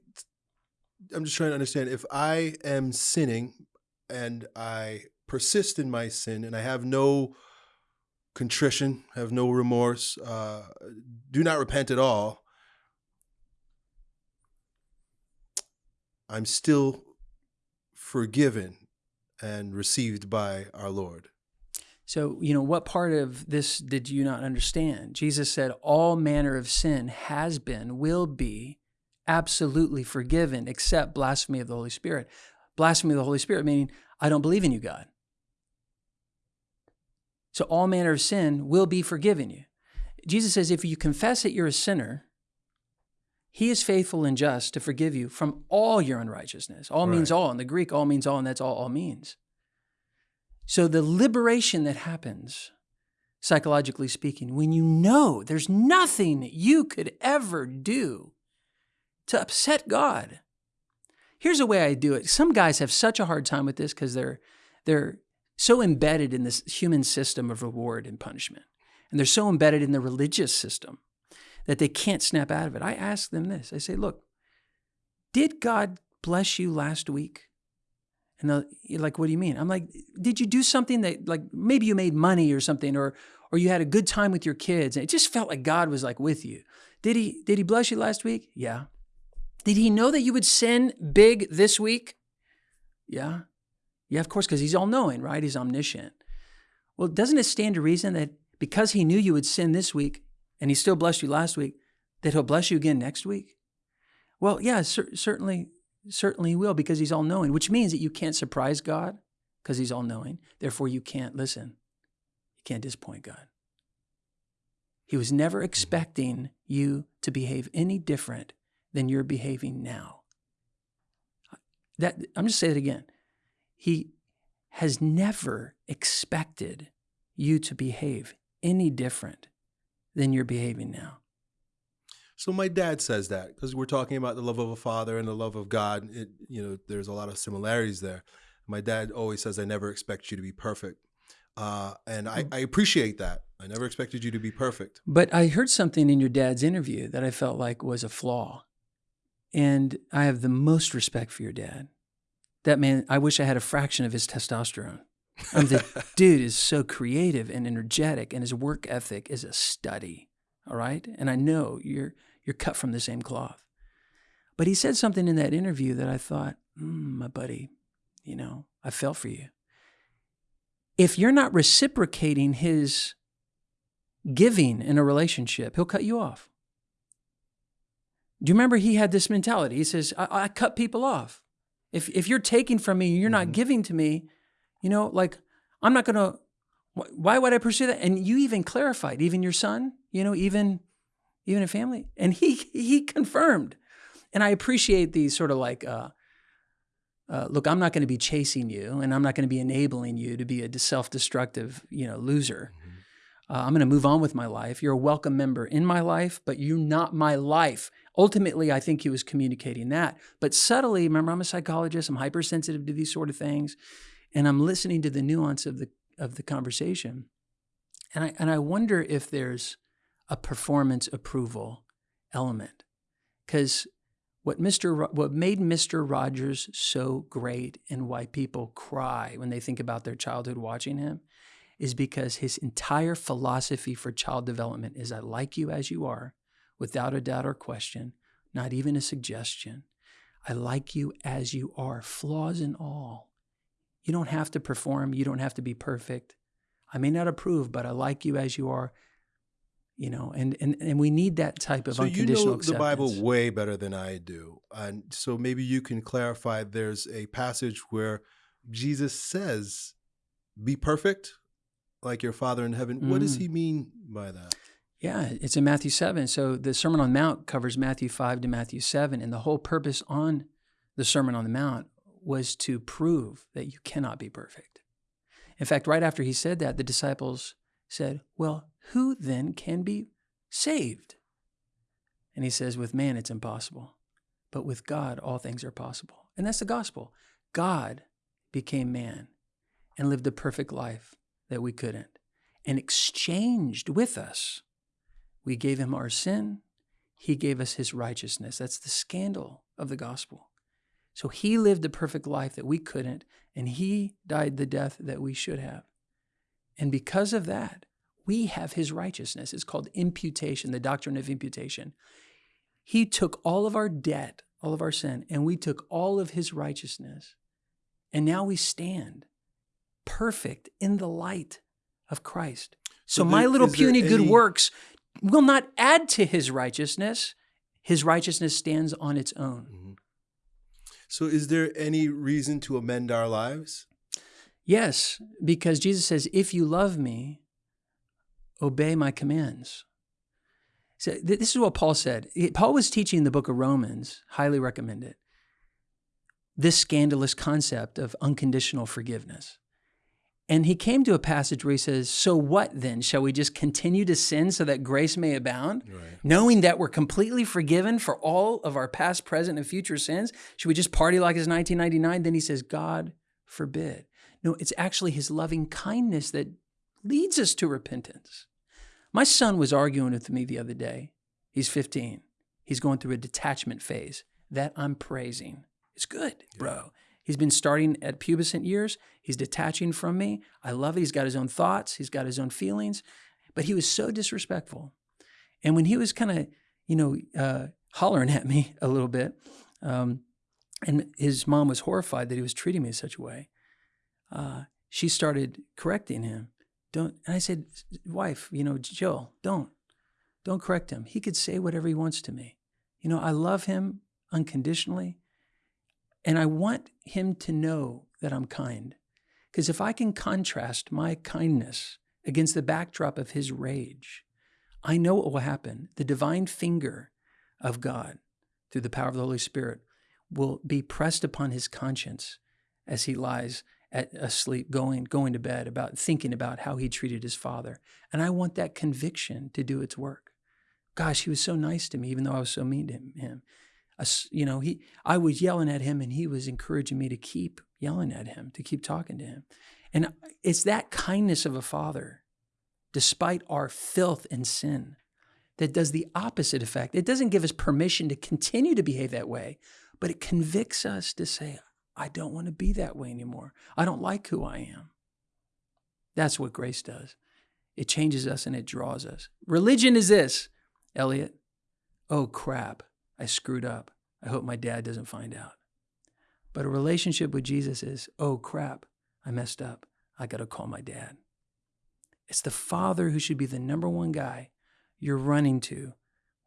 I'm just trying to understand if I am sinning and I persist in my sin and I have no contrition, have no remorse, uh, do not repent at all, I'm still forgiven and received by our Lord. So, you know, what part of this did you not understand? Jesus said, All manner of sin has been, will be absolutely forgiven, except blasphemy of the Holy Spirit. Blasphemy of the Holy Spirit, meaning, I don't believe in you, God. So, all manner of sin will be forgiven you. Jesus says, if you confess that you're a sinner, he is faithful and just to forgive you from all your unrighteousness. All means all. In the Greek, all means all, and that's all all means. So the liberation that happens, psychologically speaking, when you know there's nothing you could ever do to upset God. Here's a way I do it. Some guys have such a hard time with this because they're they're so embedded in this human system of reward and punishment. And they're so embedded in the religious system that they can't snap out of it. I ask them this. I say, look, did God bless you last week? And they're like, what do you mean? I'm like, did you do something that like maybe you made money or something or or you had a good time with your kids and it just felt like God was like with you. Did he did he bless you last week? Yeah. Did he know that you would sin big this week? Yeah. Yeah, of course, because he's all knowing, right? He's omniscient. Well, doesn't it stand to reason that because he knew you would sin this week and he still blessed you last week, that he'll bless you again next week? Well, yeah, cer- certainly, certainly he will because he's all knowing, which means that you can't surprise God because he's all knowing. Therefore, you can't listen. You can't disappoint God. He was never expecting you to behave any different than you're behaving now. That I'm just saying it again. He has never expected you to behave any different than you're behaving now. So my dad says that because we're talking about the love of a father and the love of God. It, you know, there's a lot of similarities there. My dad always says, "I never expect you to be perfect," uh, and I, I appreciate that. I never expected you to be perfect. But I heard something in your dad's interview that I felt like was a flaw, and I have the most respect for your dad. That man, I wish I had a fraction of his testosterone. I mean, the dude is so creative and energetic, and his work ethic is a study. All right, and I know you're you're cut from the same cloth. But he said something in that interview that I thought, mm, my buddy, you know, I felt for you. If you're not reciprocating his giving in a relationship, he'll cut you off. Do you remember he had this mentality? He says, I, I cut people off. If, if you're taking from me, you're not Mhm. giving to me, you know, like, I'm not going to, why would I pursue that? And you even clarified, even your son, you know, even, even a family. And he, he confirmed. And I appreciate these sort of like, uh, uh, look, I'm not going to be chasing you and I'm not going to be enabling you to be a self-destructive, you know, loser. Uh, I'm going to move on with my life. You're a welcome member in my life, but you're not my life. Ultimately, I think he was communicating that. But subtly, remember, I'm a psychologist. I'm hypersensitive to these sort of things, and I'm listening to the nuance of the of the conversation. And I and I wonder if there's a performance approval element, because what Mr. What made Mr. Rogers so great and why people cry when they think about their childhood watching him is because his entire philosophy for child development is I like you as you are, without a doubt or question, not even a suggestion. I like you as you are, flaws and all. You don't have to perform, you don't have to be perfect. I may not approve, but I like you as you are. You know, and and, and we need that type of So you unconditional know the. Bible way better than I do, and so maybe you can clarify. There's a passage where Jesus says, "Be perfect, like your Father in heaven." What does Mm. he mean by that? Yeah, it's in Matthew 7. So the Sermon on the Mount covers Matthew 5 to Matthew 7. And the whole purpose on the Sermon on the Mount was to prove that you cannot be perfect. In fact, right after he said that, the disciples said, Well, who then can be saved? And he says, With man, it's impossible. But with God, all things are possible. And that's the gospel. God became man and lived a perfect life that we couldn't and exchanged with us. We gave him our sin. He gave us his righteousness. That's the scandal of the gospel. So he lived a perfect life that we couldn't, and he died the death that we should have. And because of that, we have his righteousness. It's called imputation, the doctrine of imputation. He took all of our debt, all of our sin, and we took all of his righteousness. And now we stand perfect in the light of Christ. So, So my little puny good any- works will not add to his righteousness. His righteousness stands on its own. Mhm. So, is there any reason to amend our lives? Yes, because Jesus says, if you love me, obey my commands. So th- this is what Paul said. Paul was teaching the book of Romans, highly recommend it. This scandalous concept of unconditional forgiveness. And he came to a passage where he says, So what then? Shall we just continue to sin so that grace may abound? Right. Knowing that we're completely forgiven for all of our past, present, and future sins? Should we just party like it's 1999? Then he says, God forbid. No, it's actually his loving kindness that leads us to repentance. My son was arguing with me the other day. He's 15. He's going through a detachment phase that I'm praising. It's good, bro. He's been starting at pubescent years. He's detaching from me. I love it. He's got his own thoughts. He's got his own feelings. But he was so disrespectful. And when he was kind of, you know, uh, hollering at me a little bit, um, and his mom was horrified that he was treating me in such a way, uh, she started correcting him. Don't. And I said, wife, you know, Jill, don't, don't correct him. He could say whatever he wants to me. You know, I love him unconditionally. And I want him to know that I'm kind. Because if I can contrast my kindness against the backdrop of his rage, I know what will happen. The divine finger of God, through the power of the Holy Spirit, will be pressed upon his conscience as he lies at asleep, going, going to bed, about thinking about how he treated his father. And I want that conviction to do its work. Gosh, he was so nice to me, even though I was so mean to him you know, he, I was yelling at him and he was encouraging me to keep yelling at him, to keep talking to him. And it's that kindness of a father, despite our filth and sin, that does the opposite effect. It doesn't give us permission to continue to behave that way, but it convicts us to say, I don't want to be that way anymore. I don't like who I am. That's what grace does. It changes us and it draws us. Religion is this, Elliott. Oh, crap. I screwed up. I hope my dad doesn't find out. But a relationship with Jesus is, oh crap, I messed up. I got to call my dad. It's the father who should be the number one guy you're running to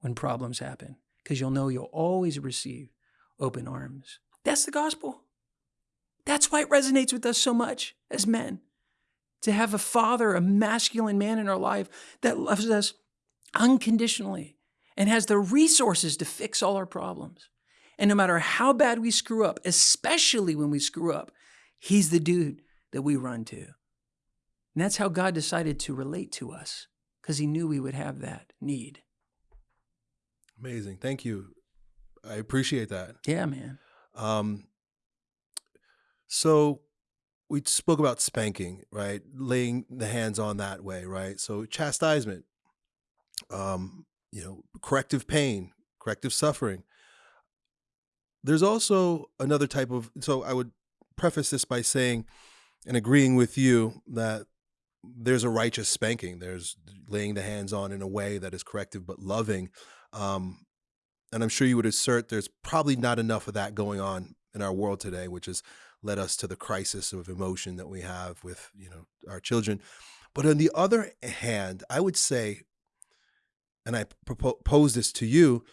when problems happen because you'll know you'll always receive open arms. That's the gospel. That's why it resonates with us so much as men. To have a father, a masculine man in our life that loves us unconditionally and has the resources to fix all our problems. And no matter how bad we screw up, especially when we screw up, he's the dude that we run to. And that's how God decided to relate to us because he knew we would have that need. Amazing. Thank you. I appreciate that. Yeah, man. Um, so we spoke about spanking, right? Laying the hands on that way, right? So chastisement, um, you know, corrective pain, corrective suffering. There's also another type of, so I would preface this by saying and agreeing with you that there's a righteous spanking. There's laying the hands on in a way that is corrective but loving. Um, and I'm sure you would assert there's probably not enough of that going on in our world today, which has led us to the crisis of emotion that we have with you know our children. But on the other hand, I would say and I propose this to you,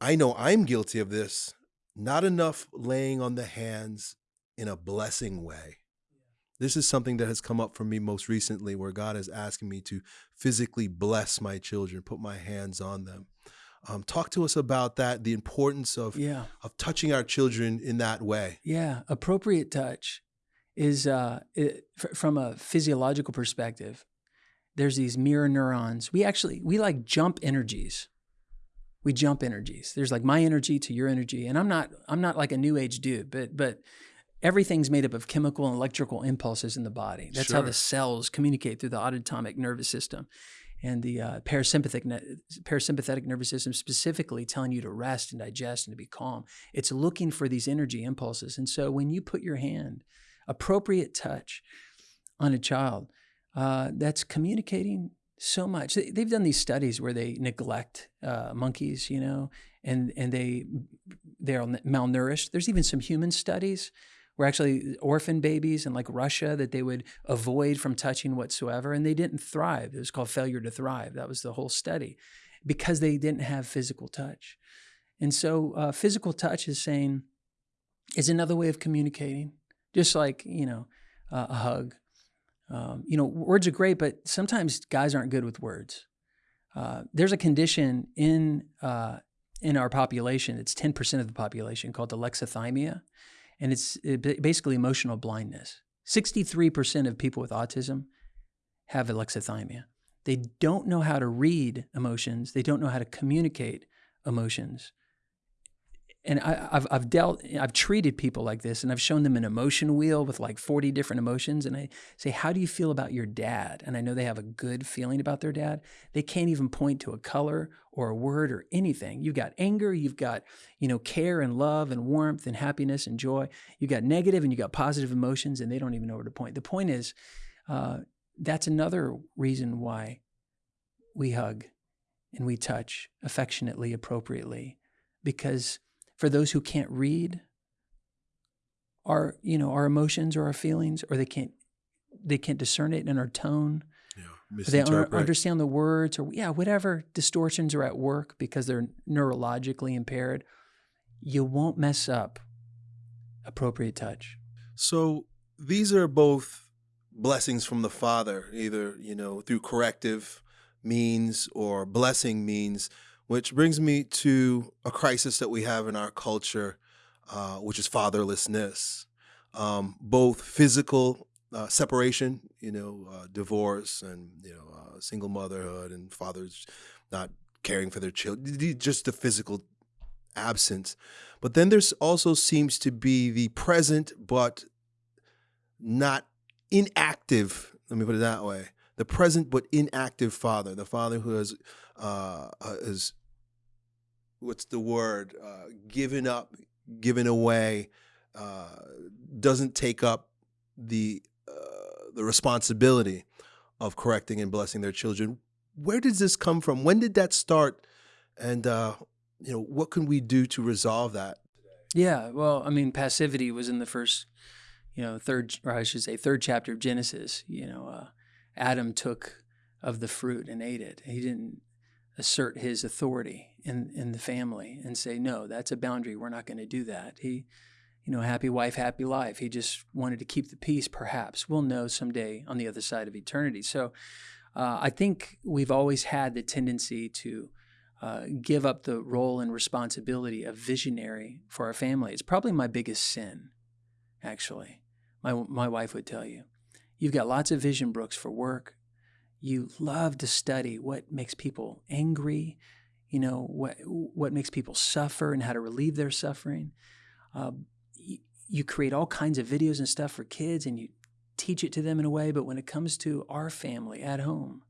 I know I'm guilty of this. Not enough laying on the hands in a blessing way. This is something that has come up for me most recently where God is asking me to physically bless my children, put my hands on them. Um, talk to us about that, the importance of, yeah. of touching our children in that way. Yeah, appropriate touch is uh, it, from a physiological perspective there's these mirror neurons. We actually we like jump energies. We jump energies. There's like my energy to your energy, and I'm not I'm not like a new age dude, but but everything's made up of chemical and electrical impulses in the body. That's sure. how the cells communicate through the autonomic nervous system and the uh, parasympathetic parasympathetic nervous system specifically telling you to rest and digest and to be calm. It's looking for these energy impulses. And so when you put your hand, appropriate touch on a child, uh, that's communicating so much. They've done these studies where they neglect uh, monkeys, you know, and and they they're malnourished. There's even some human studies where actually orphan babies in like Russia that they would avoid from touching whatsoever, and they didn't thrive. It was called failure to thrive. That was the whole study because they didn't have physical touch. And so, uh, physical touch is saying is another way of communicating, just like you know uh, a hug um, you know, words are great, but sometimes guys aren't good with words. Uh, there's a condition in uh, in our population. It's ten percent of the population called alexithymia, and it's basically emotional blindness. 63% of people with autism have alexithymia. They don't know how to read emotions. They don't know how to communicate emotions. And I, have I've dealt, I've treated people like this, and I've shown them an emotion wheel with like 40 different emotions. And I say, How do you feel about your dad? And I know they have a good feeling about their dad. They can't even point to a color or a word or anything. You've got anger, you've got, you know, care and love and warmth and happiness and joy. You've got negative and you have got positive emotions, and they don't even know where to point. The point is, uh, that's another reason why we hug and we touch affectionately, appropriately, because for those who can't read our, you know, our emotions or our feelings, or they can't, they can't discern it in our tone. Yeah, they don't understand the words, or yeah, whatever distortions are at work because they're neurologically impaired. You won't mess up appropriate touch. So these are both blessings from the Father, either, you know, through corrective means or blessing means, which brings me to a crisis that we have in our culture, uh, which is fatherlessness. Um, both physical uh, separation, you know, uh, divorce and, you know, uh, single motherhood and fathers not caring for their children, just the physical absence. But then there's also seems to be the present but not inactive, let me put it that way, the present but inactive father, the father who has, uh, is, what's the word, uh, given up, given away, uh, doesn't take up the, uh, the responsibility of correcting and blessing their children. Where does this come from? When did that start? And, uh, you know, what can we do to resolve that? Yeah, well, I mean, passivity was in the first you know, third, or I should say, third chapter of Genesis, you know, uh, Adam took of the fruit and ate it. He didn't assert his authority in, in the family and say, no, that's a boundary. We're not going to do that. He, you know, happy wife, happy life. He just wanted to keep the peace, perhaps. We'll know someday on the other side of eternity. So uh, I think we've always had the tendency to uh, give up the role and responsibility of visionary for our family. It's probably my biggest sin, actually my, my wife would tell you. You've got lots of vision books for work. You love to study what makes people angry, you know, what, what makes people suffer and how to relieve their suffering. Uh, you, you create all kinds of videos and stuff for kids and you teach it to them in a way, but when it comes to our family at home,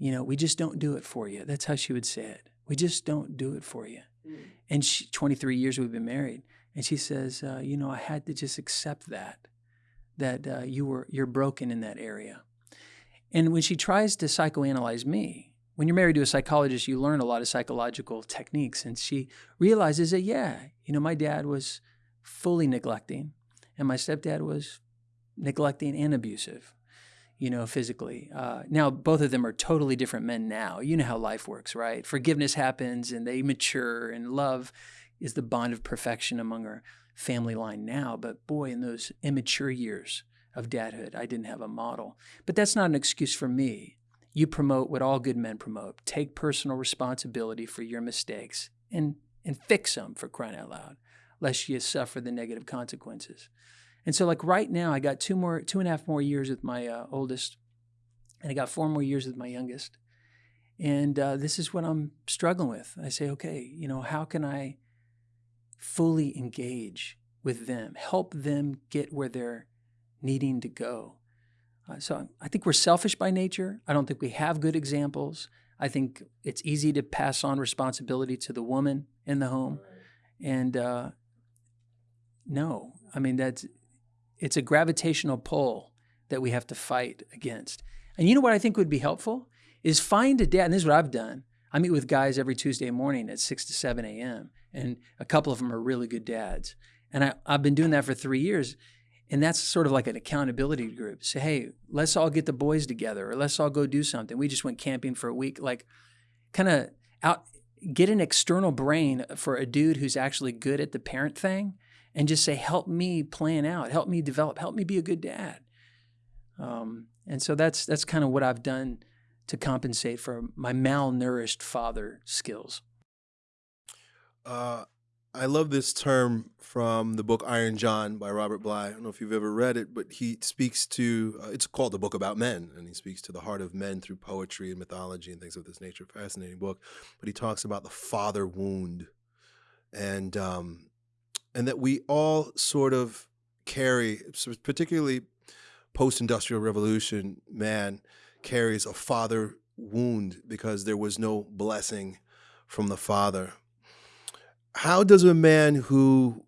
you know, we just don't do it for you. That's how she would say it. We just don't do it for you. Mm. And she, 23 years we've been married. And she says, uh, you know, I had to just accept that, that uh, you were, you're broken in that area. And when she tries to psychoanalyze me, when you're married to a psychologist, you learn a lot of psychological techniques. And she realizes that, yeah, you know, my dad was fully neglecting and my stepdad was neglecting and abusive, you know, physically. Uh, now, both of them are totally different men now. You know how life works, right? Forgiveness happens and they mature and love is the bond of perfection among our family line now. But boy, in those immature years of dadhood, I didn't have a model. But that's not an excuse for me. You promote what all good men promote take personal responsibility for your mistakes and, and fix them for crying out loud, lest you suffer the negative consequences. And so, like right now, I got two more, two and a half more years with my uh, oldest, and I got four more years with my youngest. And uh, this is what I'm struggling with. I say, okay, you know, how can I fully engage with them, help them get where they're needing to go. Uh, so I think we're selfish by nature. I don't think we have good examples. I think it's easy to pass on responsibility to the woman in the home. And uh, no, I mean, that's it's a gravitational pull that we have to fight against. And you know what I think would be helpful is find a dad, and this is what I've done. I meet with guys every Tuesday morning at 6 to 7 a.m and a couple of them are really good dads. And I, I've been doing that for three years. And that's sort of like an accountability group. Say, hey, let's all get the boys together or let's all go do something. We just went camping for a week. Like, kind of out, get an external brain for a dude who's actually good at the parent thing and just say, help me plan out, help me develop, help me be a good dad. Um, and so that's that's kind of what I've done to compensate for my malnourished father skills. Uh, I love this term from the book Iron John by Robert Bly. I don't know if you've ever read it, but he speaks to uh, it's called the book about men, and he speaks to the heart of men through poetry and mythology and things of this nature. Fascinating book, but he talks about the father wound, and um, and that we all sort of carry, particularly post-industrial revolution, man carries a father wound because there was no blessing from the father. How does a man who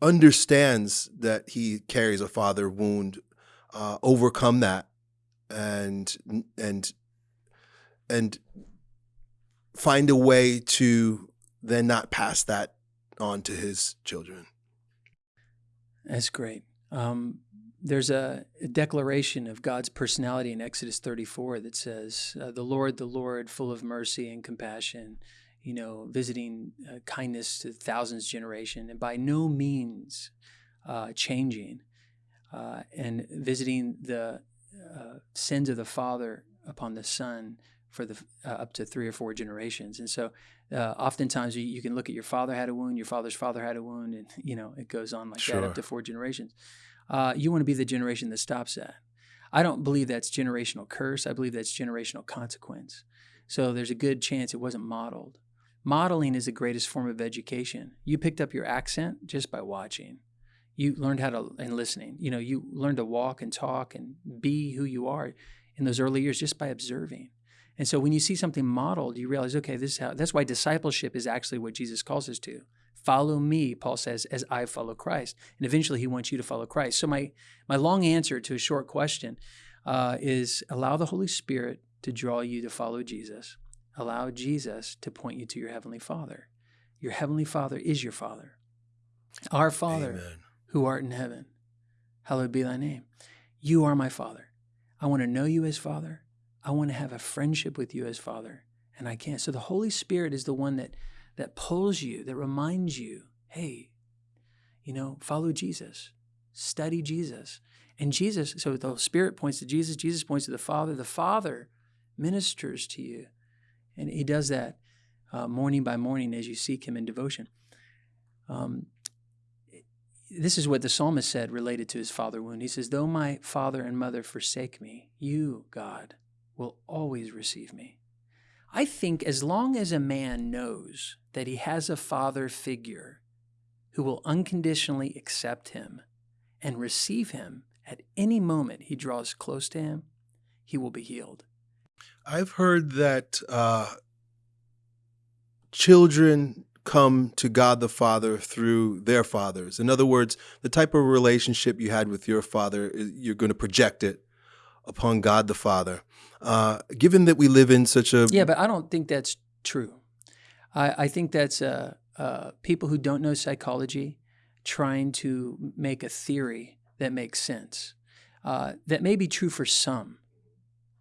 understands that he carries a father wound uh, overcome that and and and find a way to then not pass that on to his children? That's great. Um, there's a, a, declaration of God's personality in Exodus 34 that says, uh, The Lord, the Lord, full of mercy and compassion, you know, visiting uh, kindness to thousands generation, and by no means uh, changing, uh, and visiting the uh, sins of the father upon the son for the uh, up to three or four generations. And so, uh, oftentimes you, you, can look at your father had a wound, your father's father had a wound, and you know it goes on like sure. that up to four generations. Uh, you want to be the generation that stops that. I don't believe that's generational curse. I believe that's generational consequence. So there's a good chance it wasn't modeled. Modeling is the greatest form of education. You picked up your accent just by watching. You learned how to, and listening, you know, you learned to walk and talk and be who you are in those early years just by observing. And so when you see something modeled, you realize, okay, this is how, that's why discipleship is actually what Jesus calls us to. Follow me, Paul says, as I follow Christ. And eventually he wants you to follow Christ. So my, my long answer to a short question uh, is allow the Holy Spirit to draw you to follow Jesus. Allow Jesus to point you to your Heavenly Father. Your Heavenly Father is your Father. Our Father, Amen. who art in heaven, hallowed be thy name. You are my Father. I want to know you as Father. I want to have a friendship with you as Father, and I can't. So the Holy Spirit is the one that that pulls you, that reminds you, hey, you know, follow Jesus, study Jesus. And Jesus, so the Spirit points to Jesus, Jesus points to the Father, the Father ministers to you. And he does that uh, morning by morning as you seek him in devotion. Um, this is what the psalmist said related to his father wound. He says, Though my father and mother forsake me, you, God, will always receive me. I think as long as a man knows that he has a father figure who will unconditionally accept him and receive him at any moment he draws close to him, he will be healed. I've heard that uh, children come to God the Father through their fathers. In other words, the type of relationship you had with your father, you're going to project it upon God the Father. Uh, given that we live in such a yeah, but I don't think that's true. I, I think that's uh, uh, people who don't know psychology trying to make a theory that makes sense. Uh, that may be true for some,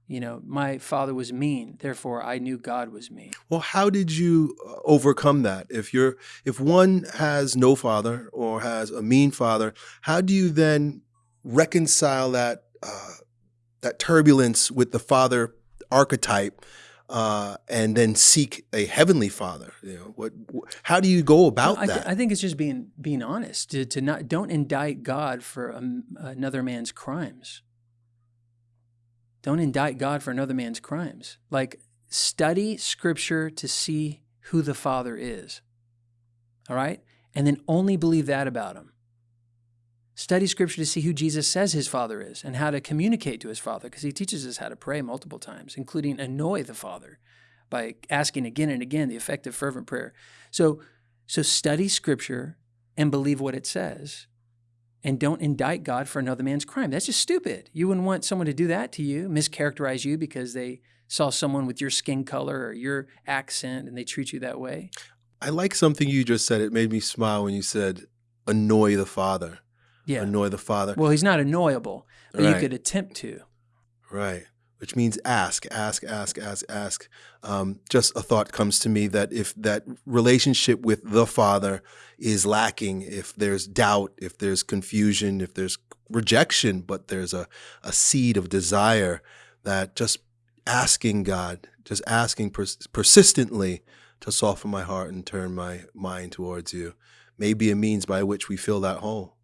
you know, my father was mean, therefore I knew God was mean. Well, how did you uh, overcome that? If you're if one has no father or has a mean father, how do you then reconcile that uh, that turbulence with the father archetype uh, and then seek a heavenly father? You know, what? How do you go about I that? I think it's just being being honest to, to not don't indict God for um, another man's crimes. Don't indict God for another man's crimes. Like, study scripture to see who the Father is. All right? And then only believe that about him. Study scripture to see who Jesus says his Father is and how to communicate to his Father, because he teaches us how to pray multiple times, including annoy the Father by asking again and again the effective, fervent prayer. So, so study scripture and believe what it says and don't indict God for another man's crime. That's just stupid. You wouldn't want someone to do that to you, mischaracterize you because they saw someone with your skin color or your accent and they treat you that way. I like something you just said. It made me smile when you said, annoy the father. Yeah. Annoy the father. Well, he's not annoyable, but right. you could attempt to. Right which means ask, ask, ask, ask, ask. Um, just a thought comes to me that if that relationship with the Father is lacking, if there's doubt, if there's confusion, if there's rejection, but there's a, a seed of desire, that just asking God, just asking pers persistently to soften my heart and turn my mind towards you. May be a means by which we fill that hole.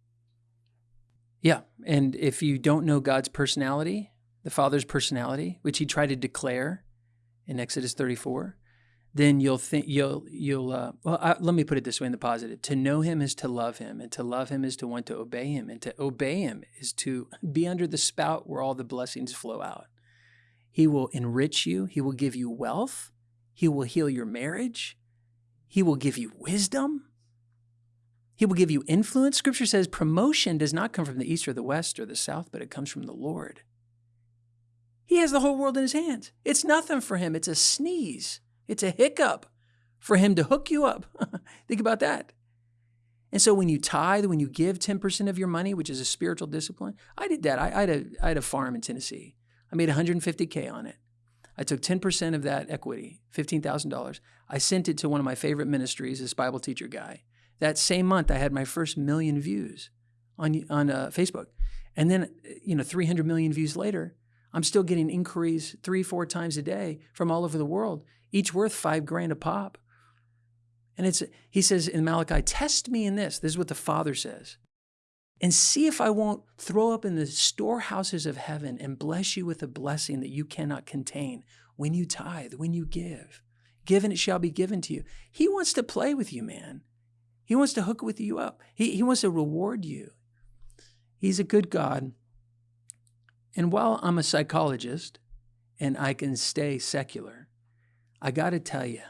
Yeah. And if you don't know God's personality, the Father's personality, which he tried to declare in Exodus 34, then you'll think you'll you'll uh, well I, let me put it this way in the positive. To know him is to love him and to love him is to want to obey him and to obey him is to be under the spout where all the blessings flow out. He will enrich you. He will give you wealth. He will heal your marriage. He will give you wisdom he will give you influence scripture says promotion does not come from the east or the west or the south but it comes from the lord he has the whole world in his hands it's nothing for him it's a sneeze it's a hiccup for him to hook you up. Think about that. And so when you tithe, when you give 10% of your money, which is a spiritual discipline, I did that. I, I, had, a, I had a farm in Tennessee. I made 150K on it. I took 10% of that equity, $15,000. I sent it to one of my favorite ministries, this Bible teacher guy. That same month, I had my first million views on, on uh, Facebook. And then, you know, 300 million views later, I'm still getting inquiries three, four times a day from all over the world each worth five grand a pop. And it's he says in Malachi, test me in this. This is what the Father says. And see if I won't throw up in the storehouses of heaven and bless you with a blessing that you cannot contain when you tithe, when you give. Given it shall be given to you. He wants to play with you, man. He wants to hook with you up. He, he wants to reward you. He's a good God. And while I'm a psychologist and I can stay secular, I got to tell you,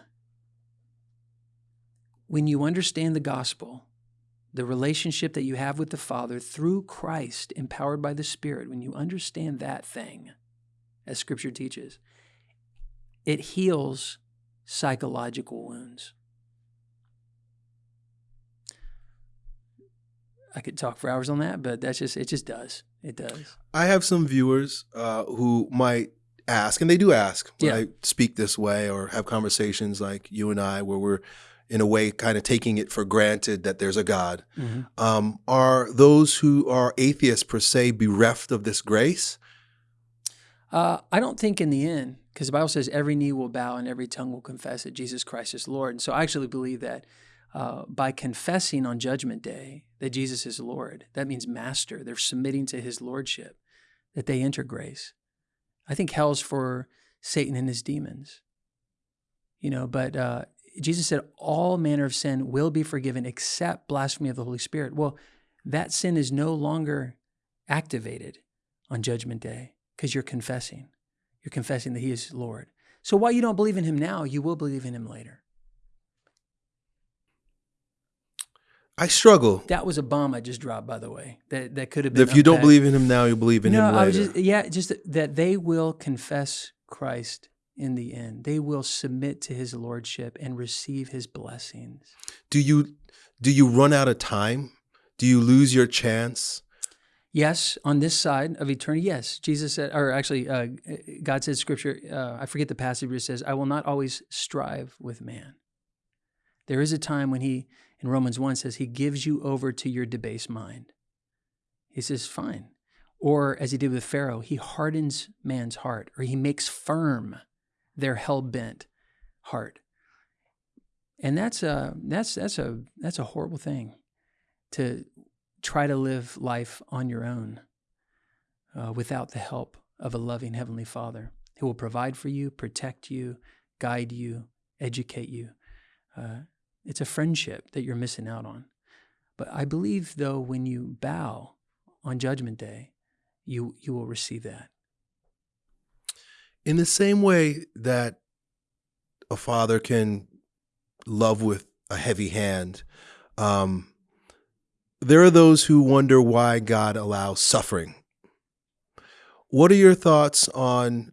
when you understand the gospel, the relationship that you have with the Father through Christ, empowered by the Spirit, when you understand that thing, as Scripture teaches, it heals psychological wounds. I could talk for hours on that, but that's just it. Just does it does. I have some viewers uh, who might ask, and they do ask when yeah. I speak this way or have conversations like you and I, where we're in a way kind of taking it for granted that there's a God. Mm-hmm. Um, are those who are atheists per se bereft of this grace? Uh, I don't think in the end, because the Bible says every knee will bow and every tongue will confess that Jesus Christ is Lord. And so I actually believe that uh, by confessing on Judgment Day that Jesus is Lord, that means master. They're submitting to his lordship, that they enter grace. I think hell's for Satan and his demons. You know, but uh, Jesus said all manner of sin will be forgiven except blasphemy of the Holy Spirit. Well, that sin is no longer activated on Judgment Day because you're confessing. You're confessing that He is Lord. So while you don't believe in Him now, you will believe in Him later. I struggle. That was a bomb I just dropped, by the way. That that could have been. If you don't believe in him now, you believe in no, him later. I was just, yeah, just that they will confess Christ in the end. They will submit to his lordship and receive his blessings. Do you do you run out of time? Do you lose your chance? Yes, on this side of eternity, yes. Jesus said, or actually, uh, God said, Scripture. Uh, I forget the passage, but it says, "I will not always strive with man." There is a time when He in Romans 1 says he gives you over to your debased mind. He says, fine. Or as he did with Pharaoh, he hardens man's heart, or he makes firm their hell bent heart. And that's a that's that's a that's a horrible thing to try to live life on your own uh, without the help of a loving heavenly Father who will provide for you, protect you, guide you, educate you. Uh, it's a friendship that you're missing out on. But I believe, though, when you bow on Judgment Day, you, you will receive that. In the same way that a father can love with a heavy hand, um, there are those who wonder why God allows suffering. What are your thoughts on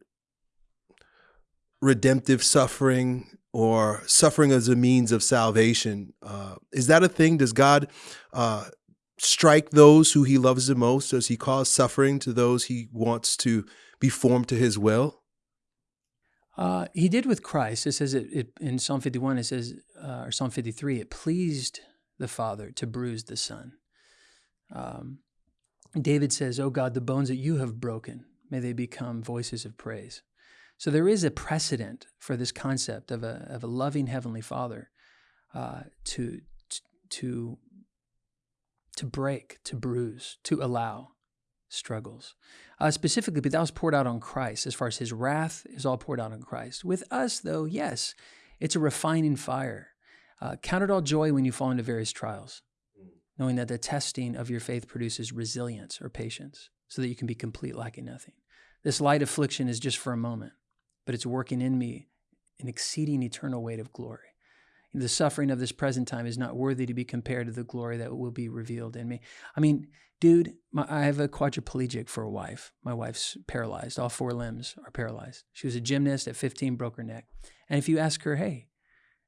redemptive suffering or suffering as a means of salvation. Uh, is that a thing? Does God uh, strike those who he loves the most? Does he cause suffering to those he wants to be formed to his will? Uh, he did with Christ. It says it, it in Psalm 51, it says, uh, or Psalm 53, it pleased the Father to bruise the Son. Um, David says, Oh God, the bones that you have broken, may they become voices of praise. So there is a precedent for this concept of a, of a loving Heavenly Father uh, to, to, to break, to bruise, to allow struggles. Uh, specifically, but that was poured out on Christ as far as his wrath is all poured out on Christ. With us, though, yes, it's a refining fire. Uh, count it all joy when you fall into various trials, knowing that the testing of your faith produces resilience or patience so that you can be complete, lacking nothing. This light affliction is just for a moment, but it's working in me an exceeding eternal weight of glory. The suffering of this present time is not worthy to be compared to the glory that will be revealed in me. I mean, dude, my, I have a quadriplegic for a wife. My wife's paralyzed. All four limbs are paralyzed. She was a gymnast at 15, broke her neck. And if you ask her, hey,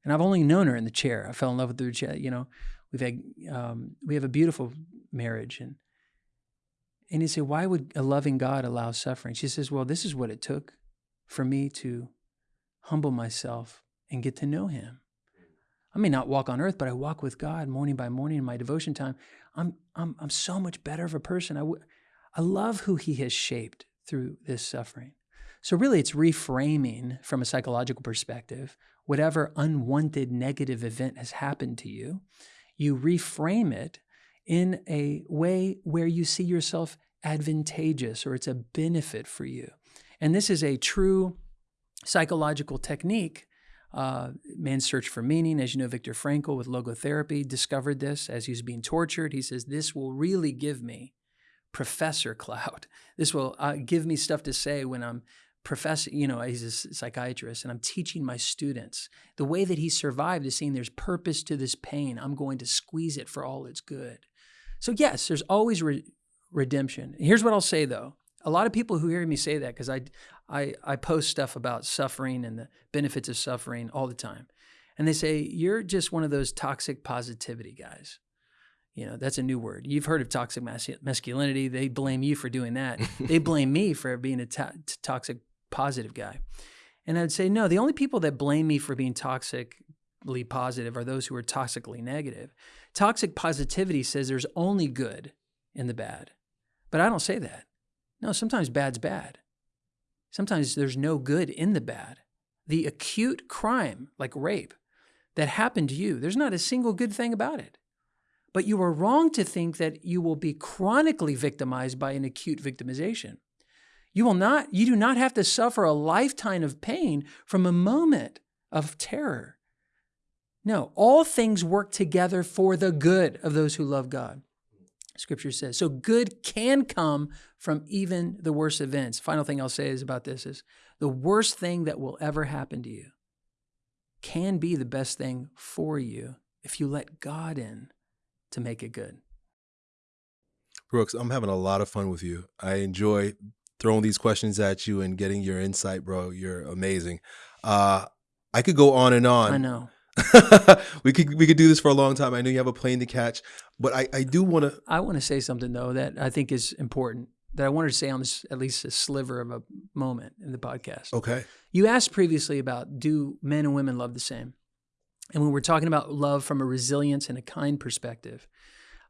and I've only known her in the chair. I fell in love with her chair. You know, we've had um, we have a beautiful marriage, and and you say, why would a loving God allow suffering? She says, well, this is what it took for me to humble myself and get to know Him. I may not walk on earth, but I walk with God morning by morning in my devotion time. I'm, I'm, I'm so much better of a person. I, w- I love who He has shaped through this suffering. So, really, it's reframing from a psychological perspective whatever unwanted negative event has happened to you. You reframe it in a way where you see yourself advantageous or it's a benefit for you. And this is a true psychological technique uh, man's search for meaning. As you know, Viktor Frankl with logotherapy discovered this as he's being tortured. He says, This will really give me professor clout. This will uh, give me stuff to say when I'm professor, you know, he's a psychiatrist, and I'm teaching my students. The way that he survived is saying there's purpose to this pain. I'm going to squeeze it for all it's good. So, yes, there's always re- redemption. Here's what I'll say though a lot of people who hear me say that because I, I I post stuff about suffering and the benefits of suffering all the time, and they say you're just one of those toxic positivity guys. You know that's a new word. You've heard of toxic mas- masculinity. They blame you for doing that. they blame me for being a to- toxic positive guy. And I'd say no. The only people that blame me for being toxically positive are those who are toxically negative. Toxic positivity says there's only good in the bad, but I don't say that. No, sometimes bad's bad. Sometimes there's no good in the bad. The acute crime, like rape, that happened to you, there's not a single good thing about it. But you are wrong to think that you will be chronically victimized by an acute victimization. You will not, you do not have to suffer a lifetime of pain from a moment of terror. No, all things work together for the good of those who love God. Scripture says. So good can come from even the worst events. Final thing I'll say is about this is the worst thing that will ever happen to you can be the best thing for you if you let God in to make it good. Brooks, I'm having a lot of fun with you. I enjoy throwing these questions at you and getting your insight, bro. You're amazing. Uh, I could go on and on. I know. we could we could do this for a long time. I know you have a plane to catch, but I, I do want to. I want to say something though that I think is important that I wanted to say on this at least a sliver of a moment in the podcast. Okay. You asked previously about do men and women love the same, and when we're talking about love from a resilience and a kind perspective,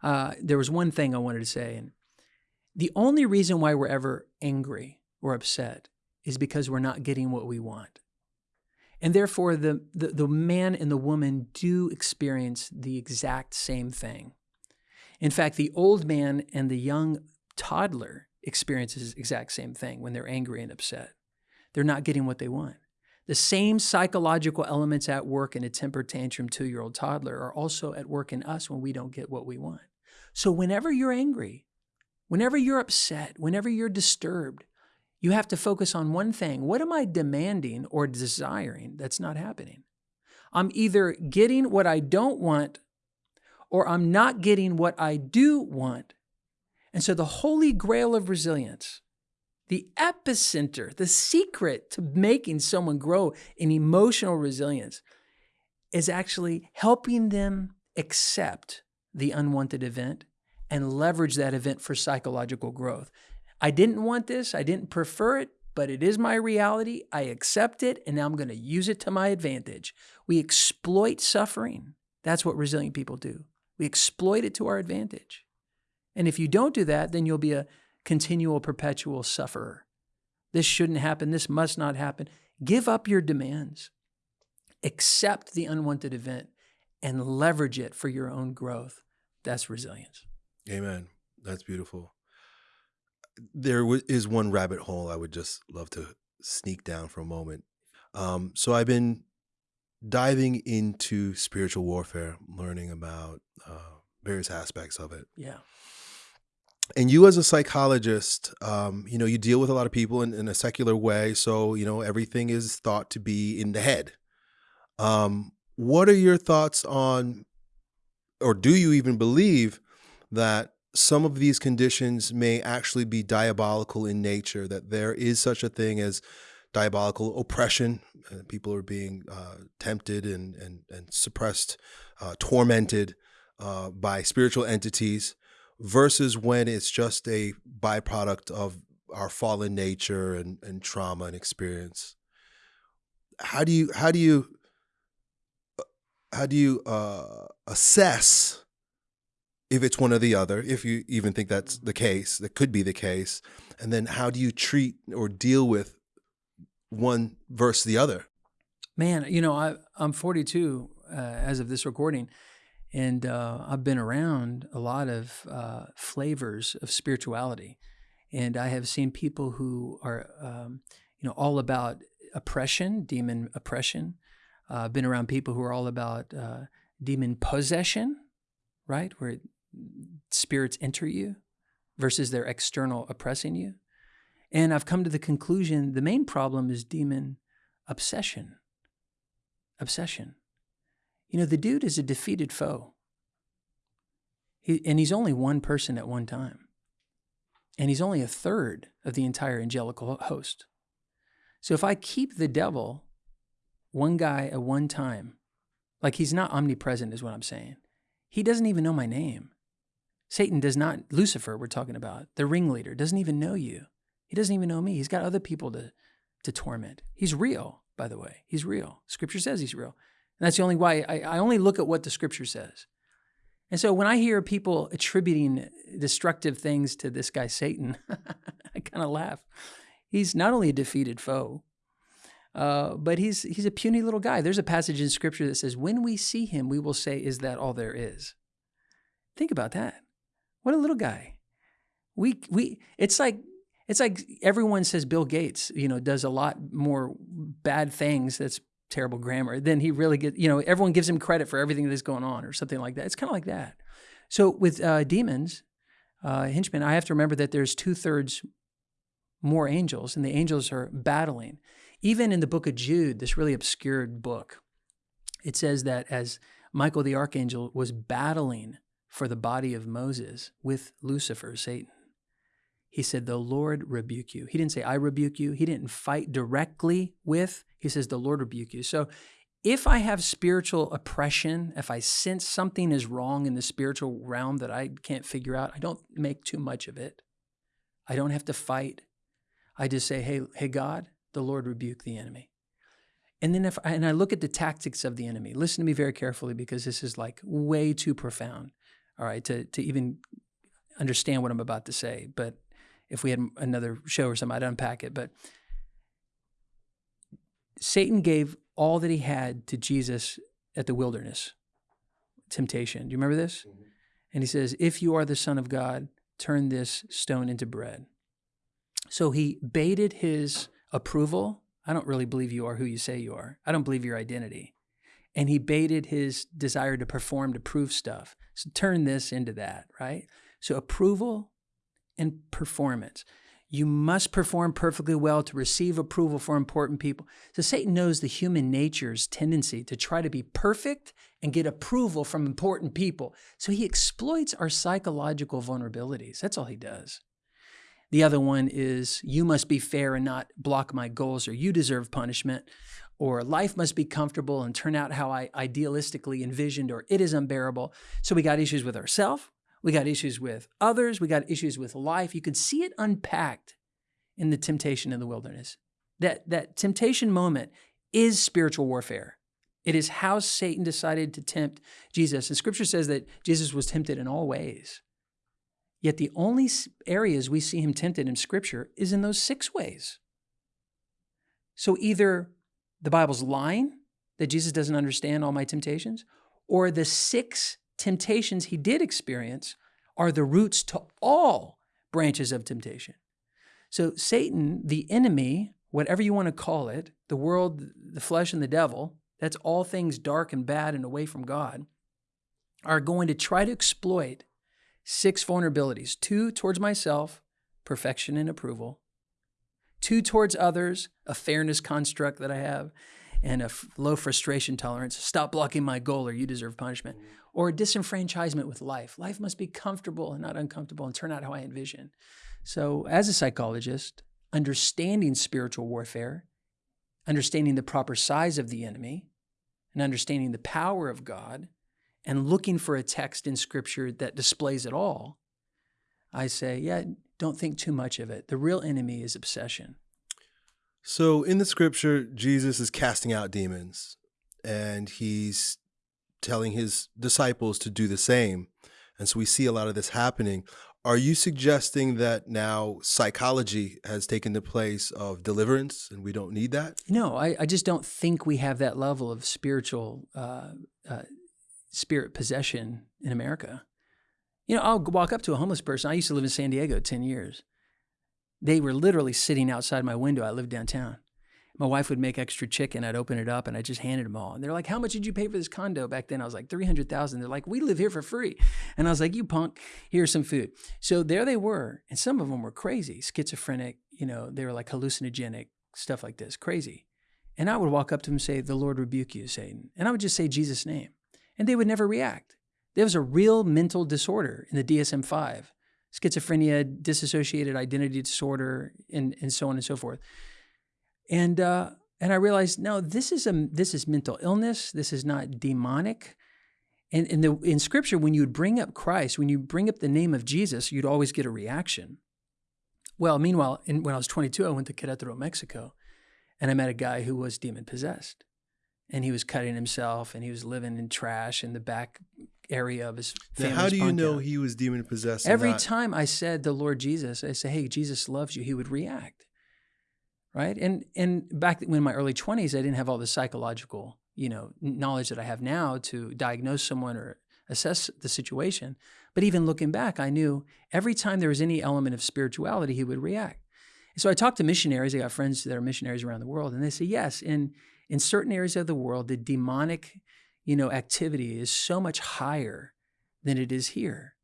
uh, there was one thing I wanted to say, and the only reason why we're ever angry or upset is because we're not getting what we want. And therefore, the, the, the, man and the woman do experience the exact same thing. In fact, the old man and the young toddler experiences exact same thing when they're angry and upset. They're not getting what they want. The same psychological elements at work in a temper tantrum two year old toddler are also at work in us when we don't get what we want. So, whenever you're angry, whenever you're upset, whenever you're disturbed, you have to focus on one thing. What am I demanding or desiring that's not happening? I'm either getting what I don't want or I'm not getting what I do want. And so the holy grail of resilience, the epicenter, the secret to making someone grow in emotional resilience is actually helping them accept the unwanted event and leverage that event for psychological growth. I didn't want this, I didn't prefer it, but it is my reality. I accept it, and now I'm going to use it to my advantage. We exploit suffering. That's what resilient people do. We exploit it to our advantage. And if you don't do that, then you'll be a continual, perpetual sufferer. This shouldn't happen. This must not happen. Give up your demands, accept the unwanted event, and leverage it for your own growth. That's resilience. Amen. That's beautiful. There is one rabbit hole I would just love to sneak down for a moment. Um, so I've been diving into spiritual warfare, learning about uh, various aspects of it. Yeah. And you, as a psychologist, um, you know, you deal with a lot of people in, in, a secular way. So, you know, everything is thought to be in the head. Um, what are your thoughts on, or do you even believe that some of these conditions may actually be diabolical in nature, that there is such a thing as diabolical oppression. Uh, people are being uh, tempted and, and, and suppressed, uh, tormented uh, by spiritual entities, versus when it's just a byproduct of our fallen nature and, and trauma and experience. How do you how do you uh, how do you uh, assess if it's one or the other, if you even think that's the case, that could be the case, and then how do you treat or deal with one versus the other? Man, you know, I, I'm 42 uh, as of this recording, and uh, I've been around a lot of uh, flavors of spirituality, and I have seen people who are, um, you know, all about oppression, demon oppression. Uh, I've been around people who are all about uh, demon possession, right, where spirits enter you versus their external oppressing you. And I've come to the conclusion the main problem is demon obsession. Obsession. You know, the dude is a defeated foe. He, and he's only one person at one time. And he's only a third of the entire angelical host. So if I keep the devil one guy at one time, like he's not omnipresent, is what I'm saying. He doesn't even know my name. Satan does not, Lucifer, we're talking about, the ringleader, doesn't even know you. He doesn't even know me. He's got other people to, to torment. He's real, by the way. He's real. Scripture says he's real. And that's the only why I, I only look at what the scripture says. And so when I hear people attributing destructive things to this guy, Satan, I kind of laugh. He's not only a defeated foe, uh, but he's, he's a puny little guy. There's a passage in scripture that says, when we see him, we will say, is that all there is? Think about that. What a little guy. We, we, it's like it's like everyone says Bill Gates, you know, does a lot more bad things. That's terrible grammar. Then he really gets, you know, everyone gives him credit for everything that's going on or something like that. It's kind of like that. So with uh, demons, uh, henchmen, I have to remember that there's two thirds more angels, and the angels are battling. Even in the book of Jude, this really obscured book, it says that as Michael the archangel was battling for the body of Moses with Lucifer, Satan, he said, The Lord rebuke you. He didn't say, I rebuke you. He didn't fight directly with, he says, The Lord rebuke you. So if I have spiritual oppression, if I sense something is wrong in the spiritual realm that I can't figure out, I don't make too much of it. I don't have to fight. I just say, Hey, hey, God, the Lord rebuke the enemy. And then if I, and I look at the tactics of the enemy, listen to me very carefully because this is like way too profound, all right, to, to even understand what I'm about to say. But if we had another show or something, I'd unpack it. But Satan gave all that he had to Jesus at the wilderness temptation. Do you remember this? Mm-hmm. And he says, If you are the Son of God, turn this stone into bread. So he baited his approval. I don't really believe you are who you say you are. I don't believe your identity. And he baited his desire to perform, to prove stuff. So turn this into that, right? So approval and performance. You must perform perfectly well to receive approval for important people. So Satan knows the human nature's tendency to try to be perfect and get approval from important people. So he exploits our psychological vulnerabilities. That's all he does. The other one is you must be fair and not block my goals, or you deserve punishment, or life must be comfortable and turn out how I idealistically envisioned, or it is unbearable. So we got issues with ourselves, we got issues with others. We got issues with life. You can see it unpacked in the temptation in the wilderness. That, that temptation moment is spiritual warfare. It is how Satan decided to tempt Jesus. And scripture says that Jesus was tempted in all ways. Yet the only areas we see him tempted in scripture is in those six ways. So either the Bible's lying that Jesus doesn't understand all my temptations, or the six temptations he did experience are the roots to all branches of temptation. So Satan, the enemy, whatever you want to call it, the world, the flesh, and the devil, that's all things dark and bad and away from God, are going to try to exploit six vulnerabilities two towards myself, perfection and approval, two towards others, a fairness construct that I have, and a low frustration tolerance. Stop blocking my goal or you deserve punishment. Or disenfranchisement with life. Life must be comfortable and not uncomfortable and turn out how I envision. So, as a psychologist, understanding spiritual warfare, understanding the proper size of the enemy, and understanding the power of God, and looking for a text in scripture that displays it all, I say, yeah, don't think too much of it. The real enemy is obsession. So in the scripture, Jesus is casting out demons and he's telling his disciples to do the same. And so we see a lot of this happening. Are you suggesting that now psychology has taken the place of deliverance and we don't need that? No, I, I just don't think we have that level of spiritual uh, uh, spirit possession in America. You know, I'll walk up to a homeless person. I used to live in San Diego 10 years. They were literally sitting outside my window. I lived downtown. My wife would make extra chicken. I'd open it up and I just handed them all. And they're like, "How much did you pay for this condo back then?" I was like, 300,000. They're like, "We live here for free." And I was like, "You punk, here's some food." So there they were, and some of them were crazy, schizophrenic, you know, they were like hallucinogenic, stuff like this, crazy. And I would walk up to them and say, "The Lord rebuke you, Satan." And I would just say Jesus' name. And they would never react. There was a real mental disorder in the DSM-5 schizophrenia, dissociated identity disorder, and, and so on and so forth. And uh, and I realized, no, this is a this is mental illness. This is not demonic. And in the in Scripture, when you would bring up Christ, when you bring up the name of Jesus, you'd always get a reaction. Well, meanwhile, in, when I was 22, I went to Querétaro, Mexico, and I met a guy who was demon possessed, and he was cutting himself, and he was living in trash in the back area of his family. How do you know out. he was demon possessed? Every time I said the Lord Jesus, I say, "Hey, Jesus loves you," he would react, right? And and back when in my early twenties, I didn't have all the psychological, you know, knowledge that I have now to diagnose someone or assess the situation. But even looking back, I knew every time there was any element of spirituality, he would react. so I talked to missionaries. I got friends that are missionaries around the world, and they say, yes, in in certain areas of the world, the demonic you know, activity is so much higher than it is here.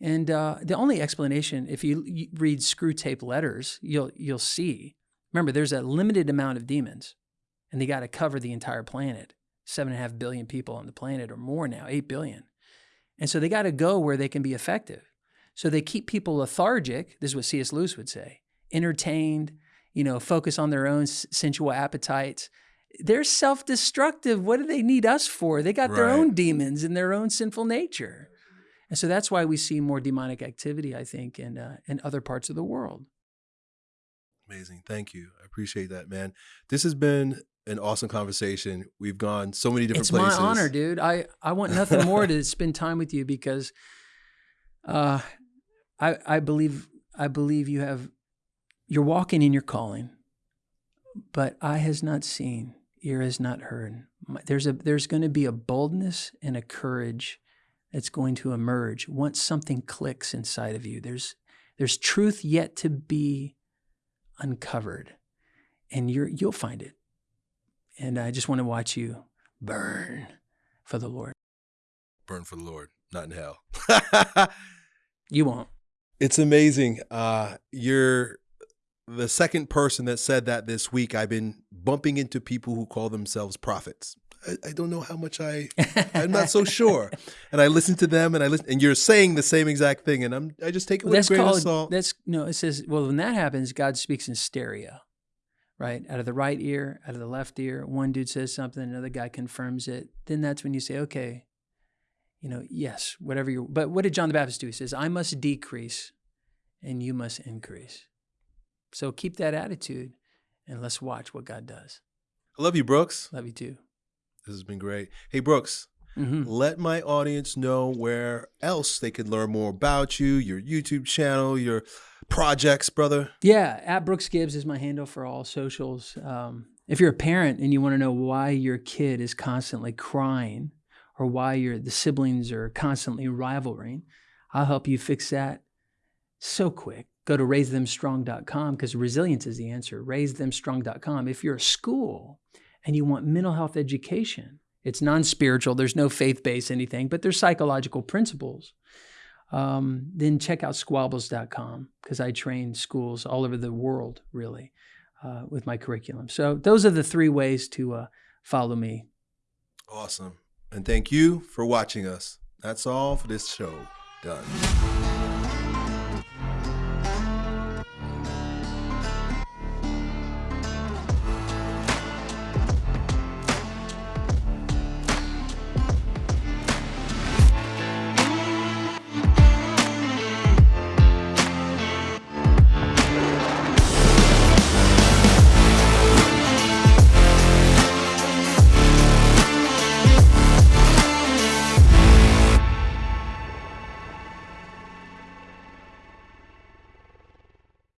And uh, the only explanation, if you, read Screwtape Letters, you'll you'll see. Remember, there's a limited amount of demons, and they got to cover the entire planet. Seven and a half billion people on the planet, or more now, eight billion. And so they got to go where they can be effective. So they keep people lethargic. This is what C.S. Lewis would say: entertained, you know, focus on their own sensual appetites, they're self-destructive. What do they need us for? They got right. their own demons and their own sinful nature. And so that's why we see more demonic activity, I think, in uh, in other parts of the world. Amazing. Thank you. I appreciate that, man. This has been an awesome conversation. We've gone so many different it's places. It's my honor, dude. I, I want nothing more to spend time with you because uh, I I believe I believe you have you're walking in your calling, but eye has not seen, ear has not heard. There's a there's going to be a boldness and a courage that's going to emerge once something clicks inside of you. There's there's truth yet to be uncovered, and you're you'll find it. And I just want to watch you burn for the Lord. Burn for the Lord, not in hell. you won't. It's amazing. Uh, you're the second person that said that this week. I've been bumping into people who call themselves prophets. I, I don't know how much I, I'm not so sure. And I listen to them and I listen, and you're saying the same exact thing. And I'm, I just take it with that's a grain called, of salt. That's no, it says, well, when that happens, God speaks in stereo, right? Out of the right ear, out of the left ear. One dude says something, another guy confirms it. Then that's when you say, okay, you know, yes, whatever you, but what did John the Baptist do? He says, I must decrease and you must increase. So keep that attitude and let's watch what God does. I love you, Brooks. Love you too. This has been great. Hey, Brooks, mm-hmm. let my audience know where else they can learn more about you, your YouTube channel, your projects, brother? Yeah, at Brooks Gibbs is my handle for all socials. Um, if you're a parent and you want to know why your kid is constantly crying or why your the siblings are constantly rivaling, I'll help you fix that so quick. Go to raisethemstrong.com because resilience is the answer. Raisethemstrong.com. If you're a school and you want mental health education, it's non spiritual, there's no faith based anything, but there's psychological principles. Um, then check out squabbles.com because I train schools all over the world, really, uh, with my curriculum. So those are the three ways to uh, follow me. Awesome. And thank you for watching us. That's all for this show. Done.